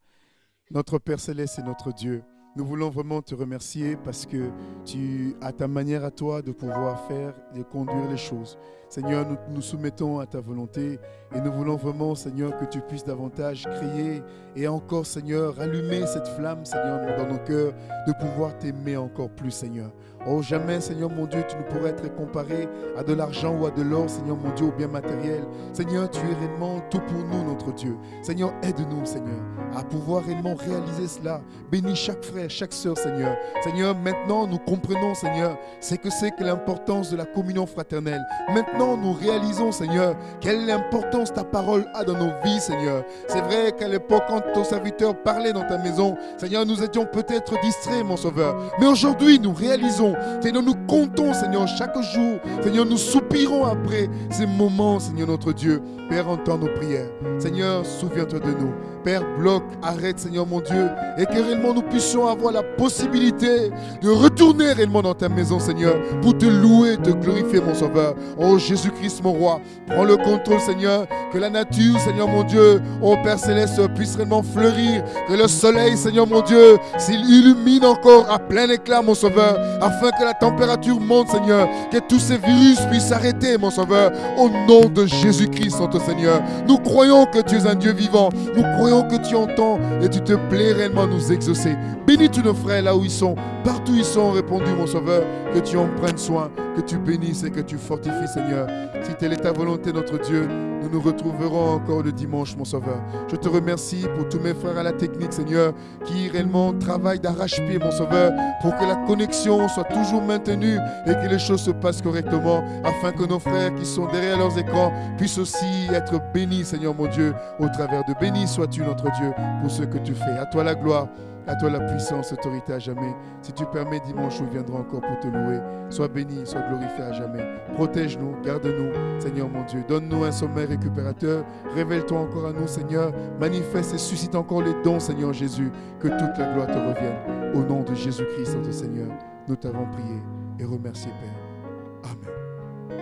Notre Père céleste et notre Dieu, nous voulons vraiment te remercier parce que tu as ta manière à toi de pouvoir faire et conduire les choses. Seigneur, nous nous soumettons à ta volonté et nous voulons vraiment, Seigneur, que tu puisses davantage crier et encore, Seigneur, allumer cette flamme, Seigneur, dans nos cœurs, de pouvoir t'aimer encore plus, Seigneur. Oh, jamais, Seigneur mon Dieu, tu ne pourrais être comparé à de l'argent ou à de l'or, Seigneur mon Dieu, au bien matériel. Seigneur, tu es réellement tout pour nous, notre Dieu. Seigneur, aide-nous, Seigneur, à pouvoir réellement réaliser cela. Bénis chaque frère, chaque sœur, Seigneur. Seigneur, maintenant, nous comprenons, Seigneur, c'est que c'est que l'importance de la communion fraternelle. Maintenant, nous réalisons, Seigneur, quelle importance ta parole a dans nos vies, Seigneur. C'est vrai qu'à l'époque, quand ton serviteur parlait dans ta maison, Seigneur, nous étions peut-être distraits, mon Sauveur. Mais aujourd'hui, nous réalisons Seigneur, nous comptons, Seigneur, chaque jour. Seigneur, nous soupirons après ces moments, Seigneur notre Dieu. Père, entends nos prières. Seigneur, souviens-toi de nous. Père, bloque, arrête, Seigneur mon Dieu, et que réellement nous puissions avoir la possibilité de retourner réellement dans ta maison, Seigneur, pour te louer, te glorifier, mon Sauveur. Oh Jésus-Christ, mon roi, prends le contrôle, Seigneur, que la nature, Seigneur mon Dieu, oh Père céleste, puisse réellement fleurir, que le soleil, Seigneur mon Dieu, s'il illumine encore à plein éclat, mon Sauveur, afin que la température monte, Seigneur, que tous ces virus puissent s'arrêter, mon Sauveur, au nom de Jésus-Christ, Saint Seigneur. Nous croyons que tu es un Dieu vivant, nous croyons que tu entends et tu te plais réellement nous exaucer. Bénis tous nos frères là où ils sont, partout où ils sont, répondus, mon Sauveur, que tu en prennes soin, que tu bénisses et que tu fortifies, Seigneur. Si telle est ta volonté, notre Dieu, nous nous retrouverons encore le dimanche, mon Sauveur. Je te remercie pour tous mes frères à la technique, Seigneur, qui réellement travaillent d'arrache-pied, mon Sauveur, pour que la connexion soit toujours maintenue et que les choses se passent correctement, afin que nos frères qui sont derrière leurs écrans puissent aussi être bénis, Seigneur mon Dieu, au travers de bénis sois-tu, notre Dieu, pour ce que tu fais. À toi la gloire. À toi la puissance, autorité à jamais. Si tu permets, dimanche, nous viendrons encore pour te louer. Sois béni, sois glorifié à jamais. Protège-nous, garde-nous, Seigneur mon Dieu. Donne-nous un sommeil récupérateur. Révèle-toi encore à nous, Seigneur. Manifeste et suscite encore les dons, Seigneur Jésus. Que toute la gloire te revienne. Au nom de Jésus-Christ, notre Seigneur, nous t'avons prié et remercié, Père. Amen.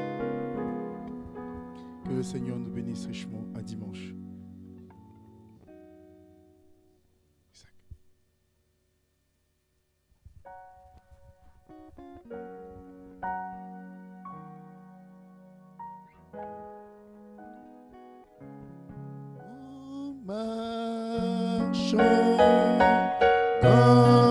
Que le Seigneur nous bénisse richement Marchons dans